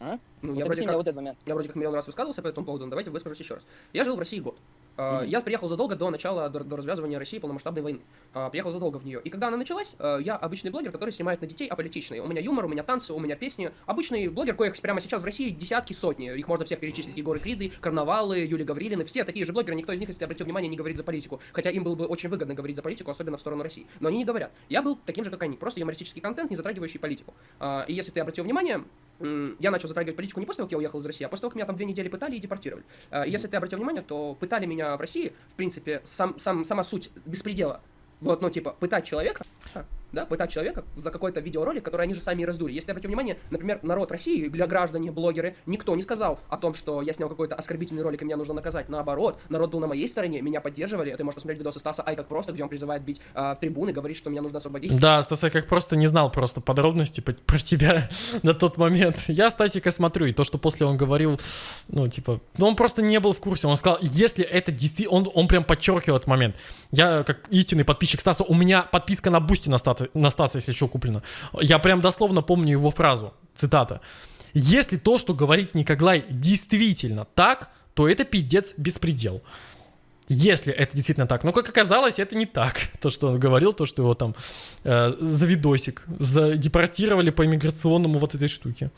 А? Ну, Вот я вроде как... вот этот момент. Я вроде как миллион раз высказывался по этому поводу, но давайте выскажусь еще раз. Я жил в России год. А, Я приехал задолго до начала, до, до развязывания России полномасштабной войны. А, Приехал задолго в нее. И когда она началась, а, я обычный блогер, который снимает на детей аполитичные. У меня юмор, у меня танцы, у меня песни. Обычный блогер, коих прямо сейчас в России десятки, сотни. Их можно всех перечислить. Егоры Криды, Карнавалы, Юлия Гаврилины. Все такие же блогеры. Никто из них, если обратил внимание, не говорит за политику. Хотя им было бы очень выгодно говорить за политику, особенно в сторону России. Но они не говорят. Я был таким же, как они. Просто юмористический контент, не затрагивающий политику. И если ты обратил внимание, я начал затрагивать политику не после того, как я уехал из России, а после того, как меня там две недели пытали и депортировали. И Если ты обратил внимание, то пытали меня в России, в принципе, сам, сам, сама суть беспредела. Вот, ну, типа, пытать человека, да, пытать человека за какой-то видеоролик, который они же сами и раздули. Если обратить внимание, например, народ России, для граждане, блогеры, никто не сказал о том, что я снял какой-то оскорбительный ролик, и меня нужно наказать. Наоборот, народ был на моей стороне, меня поддерживали. Ты можешь посмотреть видосы Стаса Ай как просто, где он призывает бить а, в трибуны, говорит, что меня нужно освободить. Да, Стас, я как просто не знал просто подробности по- про тебя на тот момент. Я Стасика смотрю, и то, что после он говорил, ну, типа, ну, он просто не был в курсе. Он сказал, если это действительно... Он, он прям подчеркивал этот момент. Я, как истинный подписчик Стаса, у меня подписка на Boosty на, Стата- на Стаса, если еще куплена. Я прям дословно помню его фразу, цитата. Если то, что говорит Никоглай, действительно так, то это пиздец беспредел. Если это действительно так. Но как оказалось, это не так. То, что он говорил, то, что его там э, за видосик задепортировали по иммиграционному вот этой штуке.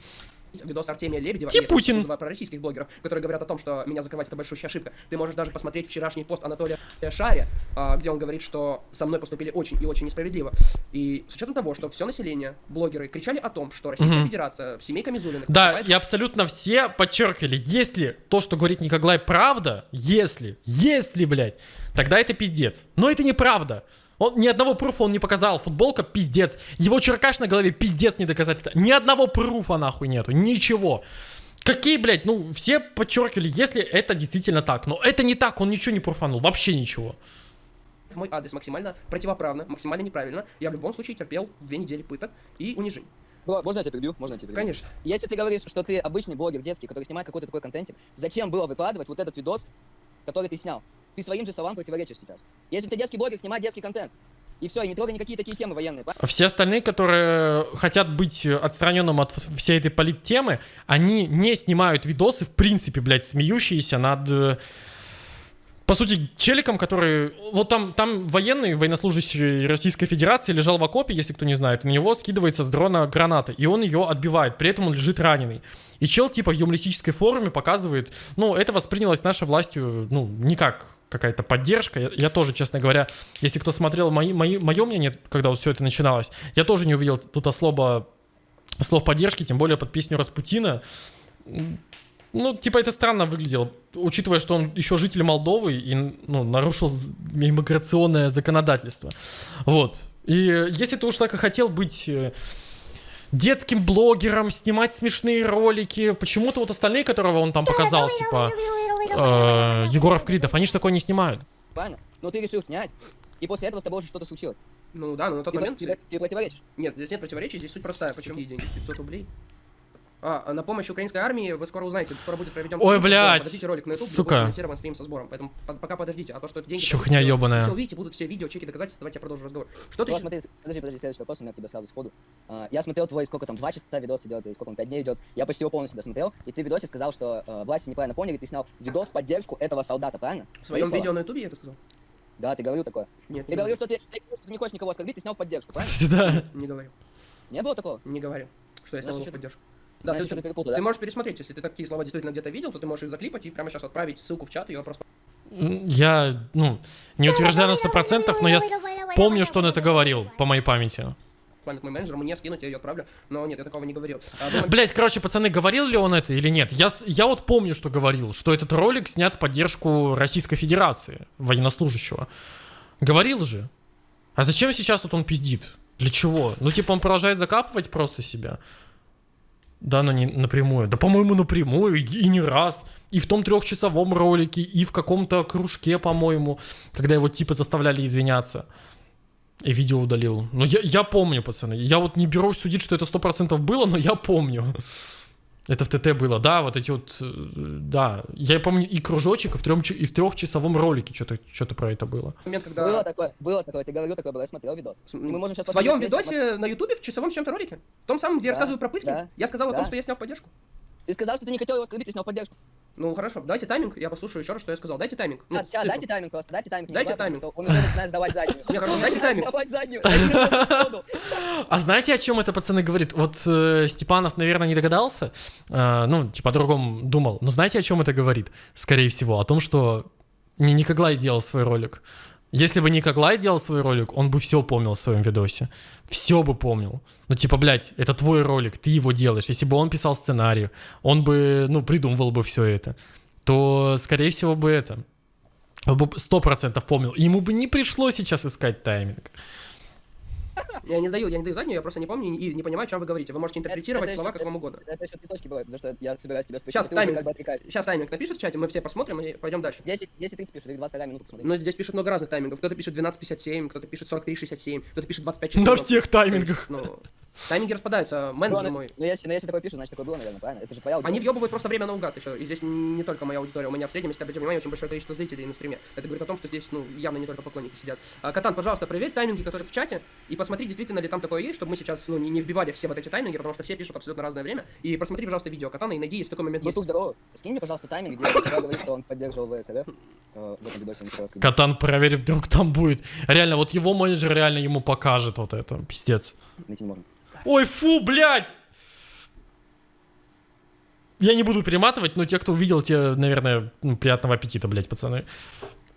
Видос Артемия Лебедева, Тип и это Путин. про российских блогеров, которые говорят о том, что меня закрывать это большущая ошибка. Ты можешь даже посмотреть вчерашний пост Анатолия Шаря, а, где он говорит, что со мной поступили очень и очень несправедливо. И с учетом того, что все население, блогеры, кричали о том, что Российская Мгм. Федерация, семейка Мизулиных, Да, поступает и абсолютно все подчеркивали, если то, что говорит Никоглай, правда, если, если, блядь, тогда это пиздец. Но это неправда. Он ни одного пруфа он не показал. Футболка пиздец. Его черкаш на голове пиздец не доказательство. Ни одного пруфа нахуй нету. Ничего. Какие, блядь, ну, все подчеркивали, если это действительно так. Но это не так, он ничего не пруфанул. Вообще ничего. мой адрес максимально противоправно, максимально неправильно. Я в любом случае терпел две недели пыток и унижений. Бро, можно я тебя перебью? Можно я тебя перебью? Конечно. Если ты говоришь, что ты обычный блогер детский, который снимает какой-то такой контентик, зачем было выкладывать вот этот видос, который ты снял? Ты своим же словам противоречишь сейчас. Если ты детский блогер, снимай детский контент. И все, и не трогай никакие такие темы военные. Все остальные, которые хотят быть отстраненным от всей этой политтемы, они не снимают видосы, в принципе, блядь, смеющиеся над... э, По сути, челиком, который... Вот там, там военный, военнослужащий Российской Федерации лежал в окопе, если кто не знает, на него скидывается с дрона граната, и он ее отбивает, при этом он лежит раненый. И чел, типа, в юмористической форме показывает... Ну, это воспринялось нашей властью, ну, не как какая-то поддержка. Я, я тоже, честно говоря, если кто смотрел мои, мои, мое мнение, когда вот все это начиналось, я тоже не увидел тут особо слов поддержки, тем более под песню Распутина. Ну, типа, это странно выглядело, учитывая, что он еще житель Молдовы и, ну, нарушил иммиграционное законодательство. Вот. И если ты уж так и хотел быть э, детским блогером, снимать смешные ролики, почему-то вот остальные, которого он там показал, типа, э, Егоров Кридов, они же такое не снимают. Правильно? Но ты решил снять, и после этого с тобой уже что-то случилось. Ну да, но на тот Ты, момент... ты- ты противоречишь. Нет, здесь нет противоречий, здесь суть простая. Почему? Какие деньги? 500 рублей? А, на помощь украинской армии вы скоро узнаете, скоро будет проведен Ой, блядь, Подождите ролик на YouTube, сука. будет стрим со сбором, поэтому по- пока подождите, а то, что это деньги... Чухня ёбаная. Все увидите, будут все видео, чеки, доказательства, давайте я продолжу разговор. Что ты смотри, подожди, подожди, следующий вопрос у меня к тебе сразу сходу. А, я смотрел твой, сколько там, два часа видос идет, или сколько он, пять дней идет. Я почти его полностью досмотрел, и ты в видосе сказал, что э, власти неправильно поняли, ты снял видос в поддержку этого солдата, правильно? В своем слова. видео на ютубе я это сказал? Да, ты говорил такое. Нет, Ты не говорил, что ты, ты что ты не хочешь никого оскорбить, ты снял в поддержку, правильно? Да. Не говорил. Не было такого? Не говорил. Что я снял Значит, его в поддержку. Да, Значит, ты, что-то перепутал, ты да? можешь пересмотреть, если ты такие слова действительно где-то видел, то ты можешь их заклипать и прямо сейчас отправить ссылку в чат, и ее просто Я, ну, не утверждаю на 100%, но я помню, что он это говорил, по моей памяти. память мой менеджер, мне скинуть, я ее отправлю. Но нет, я такого не говорил. А, момент- Блять, короче, пацаны, говорил ли он это или нет? Я, я вот помню, что говорил, что этот ролик снят в поддержку Российской Федерации, военнослужащего. Говорил же. А зачем сейчас вот он пиздит? Для чего? Ну, типа, он продолжает закапывать просто себя. Да, но не напрямую. Да, по-моему, напрямую, и, и не раз. И в том трехчасовом ролике, и в каком-то кружке, по-моему, когда его типа заставляли извиняться. И видео удалил. Ну, я, я помню, пацаны. Я вот не берусь судить, что это 100% было, но я помню. Это в ТТ было, да, вот эти вот, э, да. Я помню и кружочек, и в, трем, и в трехчасовом ролике что-то что про это было. момент, когда... Было такое, было такое, ты говорил такое было, я смотрел видос. Мы можем сейчас В своем вместе. видосе на ютубе в часовом чем-то ролике. В том самом, где я Да, рассказываю про пытки, да, я сказал о том, да. что я снял в поддержку. Ты сказал, что ты не хотел его оскорбить, ты снял поддержку. Ну хорошо, дайте тайминг, я послушаю еще раз, что я сказал. Дайте тайминг. Ну, А, сейчас, дайте тайминг просто, дайте тайминг. Дайте тайминг. потому что Он уже начинает сдавать заднюю. Не, хорошо, дайте тайминг. Сдавать заднюю. А знаете, о чем это пацаны говорит? Вот э, Степанов, наверное, не догадался, э, ну, типа о другом думал. Но знаете, о чем это говорит? Скорее всего, о том, что не Никоглай делал свой ролик. Если бы Никоглай делал свой ролик, он бы все помнил в своем видосе. Все бы помнил. Ну, типа, блядь, это твой ролик, ты его делаешь. Если бы он писал сценарий, он бы, ну, придумывал бы все это, то, скорее всего, бы это... Он бы сто процентов помнил. Ему бы не пришлось сейчас искать тайминг. Я не даю, я не даю заднюю, я просто не помню и не понимаю, о чем вы говорите. Вы можете интерпретировать это слова еще- как вам угодно. Это еще три точки было, за что я собираюсь тебя спросить. Сейчас ты тайминг. как бы. Сейчас тайминг напишет в чате, мы все посмотрим и пойдем дальше. 10, 10 30 пишут, или 22 минуты посмотри. Но здесь пишут много разных таймингов. Кто-то пишет 12.57, кто-то пишет 43.67, кто-то пишет 25 На всех таймингах. Ну, тайминги распадаются. Менеджер Ну, мой. ну, если, ну, если такое пишут, значит такое было, наверное, правильно? Это же твоя Они аудитория. въебывают просто время наугад еще. И здесь не только моя аудитория. У меня в среднем, если обратите внимание, очень большое количество зрителей на стриме. Это говорит о том, что здесь, ну, явно не только поклонники сидят. А, Катан, пожалуйста, проверь тайминги, которые в чате, и посмотри, действительно ли там такое есть, чтобы мы сейчас, ну, не, не вбивали все вот эти тайминги, потому что все пишут абсолютно разное время. И просмотри, пожалуйста, видео Катана и найди, если такой момент есть. Бутук, здорово. Скинь мне, пожалуйста, тайминг, где говорит, что он поддерживал ВСРФ э. Катан проверь, вдруг там будет. Реально, вот его менеджер реально ему покажет вот это. Пиздец. Найти не можем. Ой, фу, блядь! Я не буду перематывать, но те, кто увидел, те, наверное, ну, приятного аппетита, блядь, пацаны.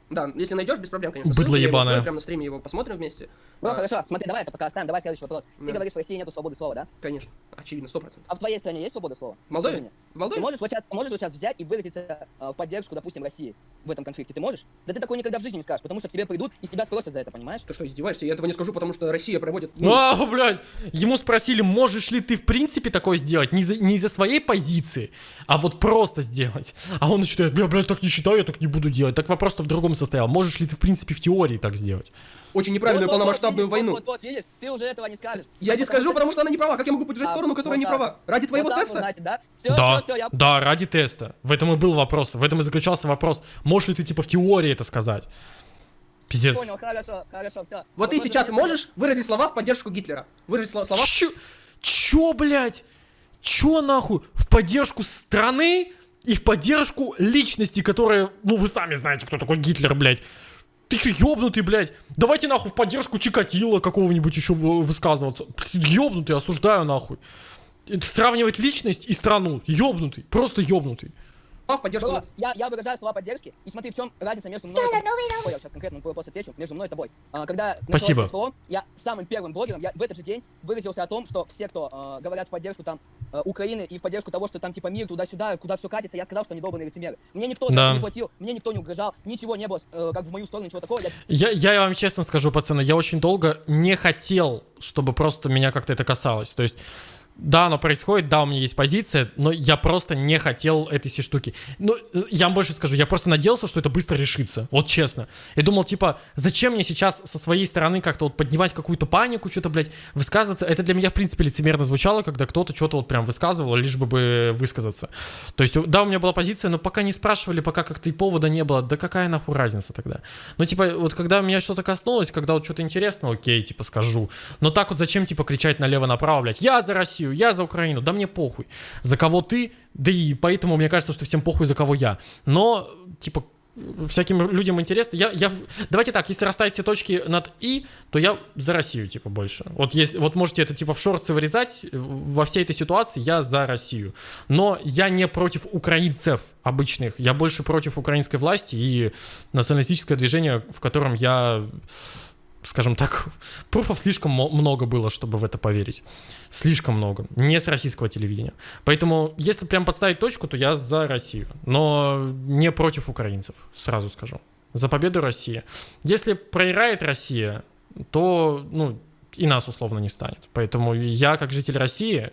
Да, если найдешь, без проблем, конечно. Быдло ебаное. Прямо на стриме его посмотрим вместе. Ну, А, хорошо, смотри, давай это пока оставим, давай следующий вопрос. Ты Да. говоришь, в России нету свободы слова, да? Конечно, очевидно, сто процентов. А в твоей стране есть свобода слова? В Молдове? В Молдове? Ты можешь вот сейчас, можешь вот сейчас взять и выразиться э, в поддержку, допустим, России в этом конфликте? Ты можешь? Да ты такое никогда в жизни не скажешь, потому что к тебе придут и с тебя спросят за это, понимаешь? Ты что, издеваешься? Я этого не скажу, потому что Россия проводит... ну, А, блядь! Ему спросили, можешь ли ты в принципе такое сделать? Не, за- не из-за своей позиции, а вот просто сделать. А он начинает, бля, блядь, так не считаю, я так не буду делать. Так вопрос-то в другом состоял. Можешь ли ты в принципе в теории так сделать? очень неправильную Вот, вот, вот, полномасштабную видишь, войну. Вот, вот, вот, видишь, ты уже этого не скажешь. Я не скажу, потому что она не права. Как я могу поддержать А, сторону, которая вот не так. права? Ради твоего вот вот, теста? значит, да? Все, да, все, все, я да, ради теста. В этом и был вопрос. В этом и заключался вопрос. Можешь ли ты типа в теории это сказать? Пиздец. понял, хорошо, хорошо, все. Вот ты сейчас можешь выразить слова в поддержку Гитлера? Выразить сло- слова? Чё, чё, блядь? Чё нахуй? В поддержку страны и в поддержку личности, которая... Ну, вы сами знаете, кто такой Гитлер, блядь. Ты чё, ёбнутый, блядь? Давайте нахуй в поддержку Чикатила какого-нибудь еще вы- высказываться. Ёбнутый, осуждаю нахуй. Сравнивать личность и страну. Ёбнутый, просто ёбнутый. В поддержку... Класс. Я, я выражаю слова поддержки, и смотри, в чем разница между мной. Ой, я сейчас конкретно вопрос отвечу. Между мной и тобой. А, когда Спасибо. СВО, я самым первым блогером, я в этот же день выразился о том, что все, кто э, говорят в поддержку там э, Украины и в поддержку того, что там типа мир туда-сюда, куда все катится, я сказал, что они долбанные лицемеры. Мне никто Да. это не платил, мне никто не угрожал, ничего не было, э, как в мою сторону, ничего такого. Я Я, я вам честно скажу, пацаны, я очень долго не хотел, чтобы просто меня как-то это касалось. То есть, да, оно происходит, да, у меня есть позиция, но я просто не хотел этой всей штуки. Ну, я вам больше скажу, я просто надеялся, что это быстро решится. Вот честно. Я думал, типа, зачем мне сейчас со своей стороны как-то вот поднимать какую-то панику, что-то, блядь, высказываться. Это для меня, в принципе, лицемерно звучало, когда кто-то что-то вот прям высказывал, лишь бы бы высказаться. То есть, да, у меня была позиция, но пока не спрашивали, пока как-то и повода не было, да какая нахуй разница тогда? Ну, типа, вот когда меня что-то коснулось, когда вот что-то интересно, окей, типа, скажу. Но так вот зачем, типа, кричать налево-направо, блядь, я за Россию, я за Украину, да мне похуй. За кого ты, да и поэтому мне кажется, что всем похуй, за кого я. Но, типа, всяким людям интересно. Я, я, давайте так, если расставить все точки над «и», то я за Россию, типа, больше. Вот, есть, вот можете это, типа, в шорцы вырезать. Во всей этой ситуации я за Россию. Но я не против украинцев обычных. Я больше против украинской власти и националистическое движение, в котором я скажем так, пруфов слишком много было, чтобы в это поверить. Слишком много. Не с российского телевидения. Поэтому, если прям подставить точку, то я за Россию. Но не против украинцев, сразу скажу. За победу России. Если проиграет Россия, то, ну, и нас условно не станет. Поэтому я, как житель России,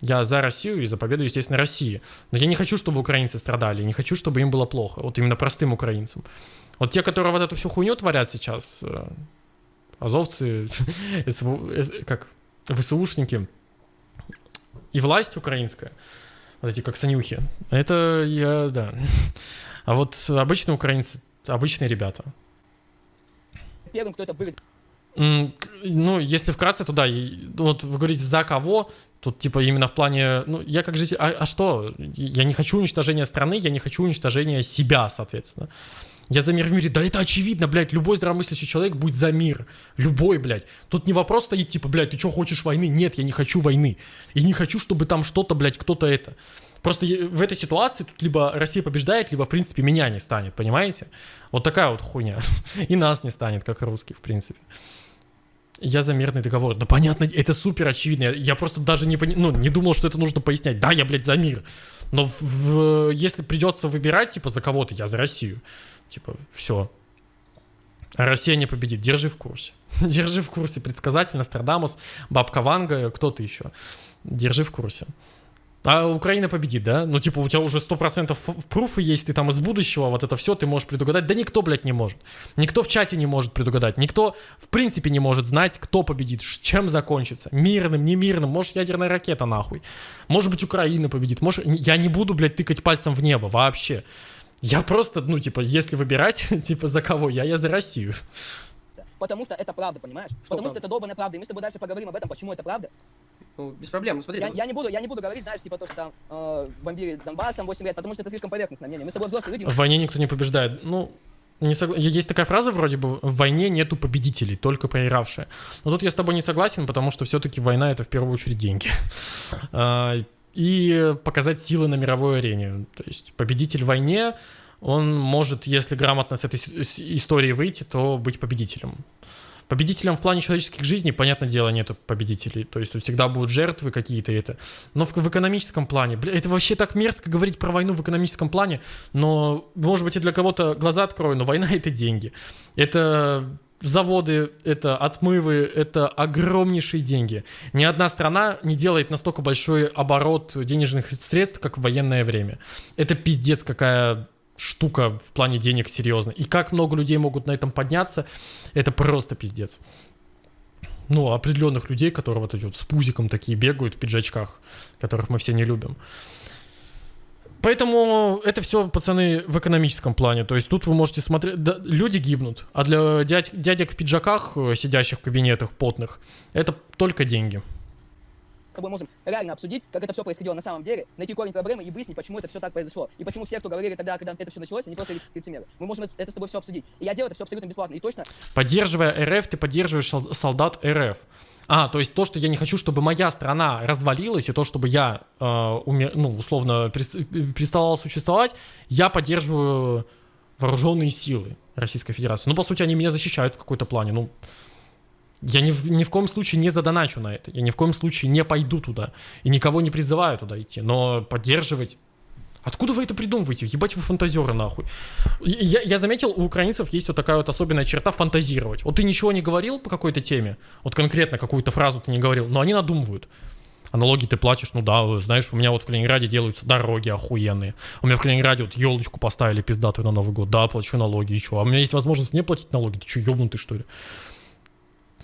я за Россию и за победу, естественно, России. Но я не хочу, чтобы украинцы страдали, не хочу, чтобы им было плохо. Вот именно простым украинцам. Вот те, которые вот эту всю хуйню творят сейчас, азовцы, как ВСУшники и власть украинская, вот эти как санюхи, это я, да. А вот обычные украинцы, обычные ребята. Первым, кто это выразил. Ну, если вкратце, то да, вот вы говорите за кого, тут типа именно в плане, ну, я как житель, а, а что, я не хочу уничтожения страны, я не хочу уничтожения себя, соответственно. Я за мир в мире. Да это очевидно, блядь. Любой здравомыслящий человек будет за мир. Любой, блядь. Тут не вопрос стоит, типа, блядь, ты что, хочешь войны? Нет, я не хочу войны. И не хочу, чтобы там что-то, блядь, кто-то это. Просто в этой ситуации тут либо Россия побеждает, либо, в принципе, меня не станет, понимаете? Вот такая вот хуйня. И нас не станет, как русских, в принципе. Я за мирный договор. Да понятно, это супер очевидно. Я просто даже не, пони... ну, не думал, что это нужно пояснять. Да, я, блядь, за мир. Но в... Если придется выбирать, типа, за кого-то, я за Россию. Типа, все. Россия не победит. Держи в курсе. Держи в курсе. Предсказатель, Нострадамус, Бабка Ванга, кто-то еще. Держи в курсе. А Украина победит, да? Ну, типа, у тебя уже 100% пруфы есть, ты там из будущего, вот это все ты можешь предугадать. Да никто, блядь, не может. Никто в чате не может предугадать. Никто, в принципе, не может знать, кто победит, чем закончится. Мирным, немирным. Может, ядерная ракета, нахуй. Может быть, Украина победит. Может, я не буду, блядь, тыкать пальцем в небо вообще. Я просто, ну, типа, если выбирать, типа, за кого я, я за Россию. Потому что это правда, понимаешь? Что Потому правда? что это долбанная правда. И мы с тобой дальше поговорим об этом, почему это правда. Ну, без проблем, ну, смотри. Я, я, не буду, я не буду говорить, знаешь, типа то, что там э, бомбили Донбасс там 8 лет, потому что это слишком поверхностное мнение. Мы с тобой взрослые люди. В войне никто не побеждает. Ну, не согла... Есть такая фраза вроде бы, в войне нету победителей, только проигравшие. Но тут я с тобой не согласен, потому что все-таки война это в первую очередь деньги. И показать силы на мировой арене. То есть победитель в войне, он может, если грамотно с этой истории выйти, то быть победителем. Победителем в плане человеческих жизней, понятное дело, нету победителей. То есть тут всегда будут жертвы какие-то это. Но в, в экономическом плане, бля, это вообще так мерзко говорить про войну в экономическом плане, но, может быть, и для кого-то глаза открою, но война — это деньги. Это заводы, это отмывы, это огромнейшие деньги. Ни одна страна не делает настолько большой оборот денежных средств, как в военное время. Это пиздец какая штука в плане денег серьезно. И как много людей могут на этом подняться, это просто пиздец. Ну, определенных людей, которые вот эти вот с пузиком такие бегают в пиджачках, которых мы все не любим. Поэтому это все, пацаны, в экономическом плане. То есть тут вы можете смотреть... Да, люди гибнут, а для дядь, дядек в пиджаках, э, сидящих в кабинетах потных, это только деньги. С тобой можем реально обсудить, как это все происходило на самом деле, найти корень проблемы и выяснить, почему это все так произошло. И почему все, кто говорили тогда, когда это все началось, они просто лицемеры. Мы можем это с тобой все обсудить. И я делаю это все абсолютно бесплатно. И точно... Поддерживая РФ, ты поддерживаешь солдат РФ. А, то есть то, что я не хочу, чтобы моя страна развалилась, и то, чтобы я, э, умер, ну, условно, переставала существовать, я поддерживаю вооруженные силы Российской Федерации. Ну, по сути, они меня защищают в какой-то плане. Ну, я ни, ни в коем случае не задоначу на это. Я ни в коем случае не пойду туда. И никого не призываю туда идти. Но поддерживать Откуда вы это придумываете? Ебать вы фантазеры нахуй. Я, я заметил, у украинцев есть вот такая вот особенная черта фантазировать. Вот ты ничего не говорил по какой-то теме, вот конкретно какую-то фразу ты не говорил, но они надумывают. А ты платишь, ну да, знаешь, у меня вот в Калининграде делаются дороги охуенные. У меня в Калининграде вот елочку поставили пиздатую на Новый год. Да, плачу налоги, и что? А у меня есть возможность не платить налоги. Ты что, ебнутый что ли?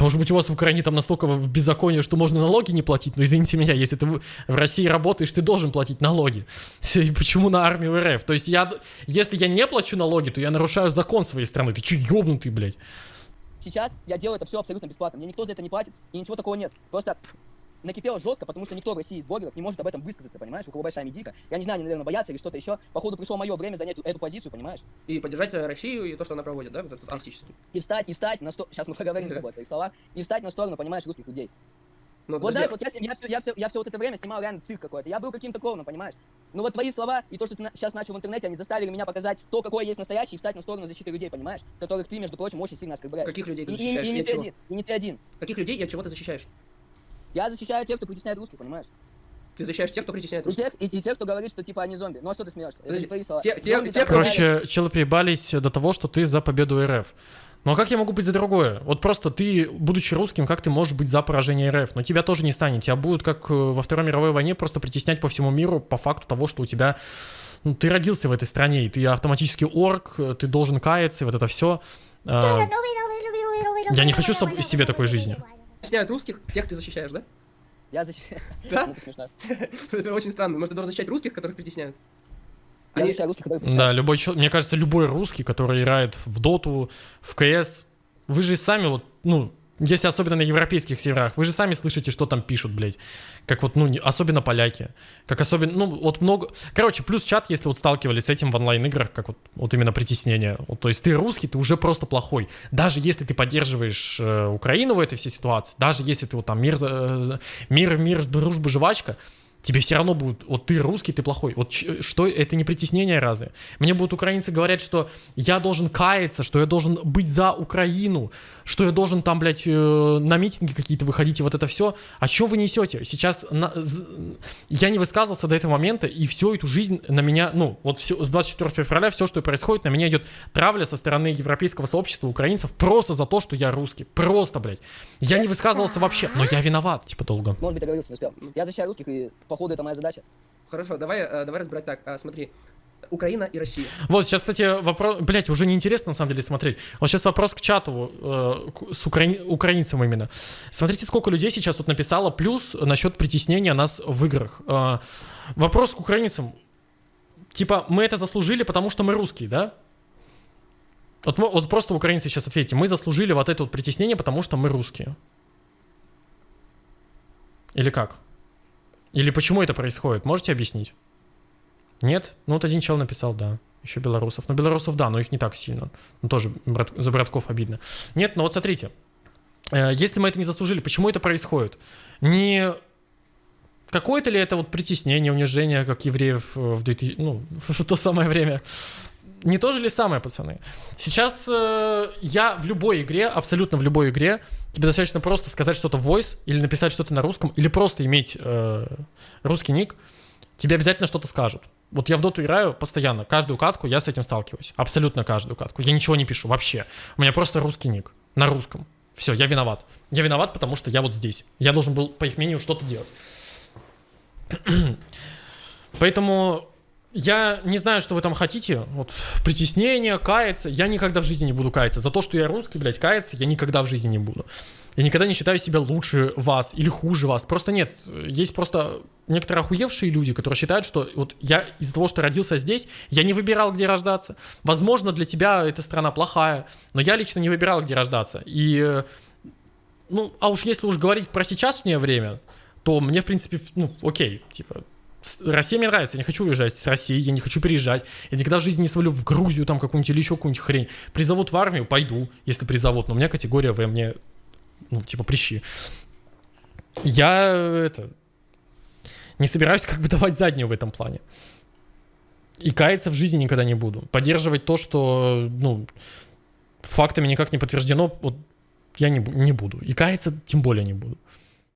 Может быть, у вас в Украине там настолько в беззаконие, что можно налоги не платить, но извините меня, если ты в России работаешь, ты должен платить налоги. Почему на армию РФ? То есть я, если я не плачу налоги, то я нарушаю закон своей страны. Ты че, ёбнутый, блядь? Сейчас я делаю это все абсолютно бесплатно. Мне никто за это не платит, и ничего такого нет. Просто накипело жестко, потому что никто в России из блогеров не может об этом высказаться, понимаешь? У кого большая медийка. Я не знаю, они, наверное, боятся или что-то еще. Походу пришло мое время занять эту позицию, понимаешь? И поддержать э, Россию и то, что она проводит, да, вот этот артистический. И встать, и встать на сторону... Сейчас мы поговорим с тобой о твоих словах. И встать на сторону, понимаешь, русских людей. Ну, Вот знаешь, вот я, я, все, я, все, я все вот это время снимал реально цирк какой-то. Я был каким-то клоуном, понимаешь? Ну вот твои слова и то, что ты сейчас начал в интернете, они заставили меня показать то, какой я есть настоящий, и встать на сторону защиты людей, понимаешь? Которых ты, между прочим, очень сильно оскорбляешь. Каких людей ты И, и- защищаешь? и И не ты чего? один, и не ты один. Каких людей и от чего ты защищаешь? Я защищаю тех, кто притесняет русских, понимаешь? Ты защищаешь тех, кто притесняет И русских. тех, и, и тех, кто говорит, что типа они зомби. Ну а что ты смеешься? Это твои слова. те- те- Зомби те, Короче, челы приебались до того, что ты за победу РФ. Ну а как я могу быть за другое? Вот просто ты, будучи русским, как ты можешь быть за поражение РФ? Но тебя тоже не станет. Тебя будут, как э, во Второй мировой войне, просто притеснять по всему миру по факту того, что у тебя... Ну, ты родился в этой стране, и ты автоматически орк, ты должен каяться, и вот это все. Я Я не хочу себе такой жизни. Притесняют русских, тех ты защищаешь, да? Я защищаю... Да? Ну, это смешно. Это очень странно. Может, ты должен защищать русских, которых притесняют? Я Они- русских, которые Да, притесняют. любой чел- Мне кажется, любой русский, который играет в доту, в КС, вы же сами вот, ну, если особенно на европейских серверах, вы же сами слышите, что там пишут, блядь. Как вот, ну, не- особенно поляки. Как особенно, ну, вот много... Короче, плюс чат, если вот сталкивались с этим в онлайн-играх, как вот, вот именно притеснение. Вот, то есть ты русский, ты уже просто плохой. Даже если ты поддерживаешь э, Украину в этой всей ситуации, даже если ты вот там мир, за- мир, мир, дружба, жвачка, тебе все равно будут, вот ты русский, ты плохой. Вот что, это не притеснение разве? Мне будут украинцы говорить, что я должен каяться, что я должен быть за Украину, что я должен там, блядь, э, на митинги какие-то выходить и вот это все. А что вы несете? Сейчас на- я не высказывался до этого момента, и всю эту жизнь на меня, ну, вот всё- с 24 февраля все, что происходит, на меня идет травля со стороны европейского сообщества украинцев просто за то, что я русский. Просто, блядь. Я не высказывался вообще, но я виноват, типа, долго. Может быть, договорился, не успел. Я защищаю русских, и походу это моя задача. Хорошо, давай, э, давай разбирать так. А, смотри, Украина и Россия. Вот, сейчас, кстати, вопрос... Блять, уже неинтересно, на самом деле, смотреть. Вот сейчас вопрос к чату, э, с украин... украинцам именно. Смотрите, сколько людей сейчас тут написало, плюс насчет притеснения нас в играх. Э, вопрос к украинцам. Типа, мы это заслужили, потому что мы русские, да? Вот, вот просто украинцы сейчас ответьте. Мы заслужили вот это вот притеснение, потому что мы русские. Или как? Или почему это происходит? Можете объяснить? Нет? Ну вот один чел написал, да. Еще белорусов. Ну, белорусов, да, но их не так сильно. Ну, тоже брат- за братков обидно. Нет, но вот смотрите. Э, Если мы это не заслужили, почему это происходит? Не какое-то ли это вот притеснение, унижение, как евреев э, в, 2000, ну, в то самое время? Не то же ли самое, пацаны? Сейчас э, я в любой игре, абсолютно в любой игре, тебе достаточно просто сказать что-то в voice, или написать что-то на русском, или просто иметь э, русский ник, тебе обязательно что-то скажут. Вот я в доту играю постоянно, каждую катку я с этим сталкиваюсь. Абсолютно каждую катку. Я ничего не пишу вообще. У меня просто русский ник. На русском. Все, я виноват. Я виноват, потому что я вот здесь. Я должен был, по их мнению, что-то делать. Поэтому я не знаю, что вы там хотите. Вот притеснение, каяться. Я никогда в жизни не буду каяться. За то, что я русский, блядь, каяться я никогда в жизни не буду. Я никогда не считаю себя лучше вас или хуже вас. Просто нет. Есть просто некоторые охуевшие люди, которые считают, что вот я из-за того, что родился здесь, я не выбирал, где рождаться. Возможно, для тебя эта страна плохая, но я лично не выбирал, где рождаться. И, э, ну, а уж если уж говорить про сейчасшнее время, то мне, в принципе, ну, окей, типа, Россия мне нравится, я не хочу уезжать с России, я не хочу переезжать, я никогда в жизни не свалю в Грузию там какую-нибудь или еще какую-нибудь хрень. Призовут в армию, пойду, если призовут, но у меня категория В, мне, ну, типа, прищи. Я, э, это, не собираюсь как бы давать заднюю в этом плане. И каяться в жизни никогда не буду. Поддерживать то, что, ну, фактами никак не подтверждено, вот я не, не буду. И каяться тем более не буду.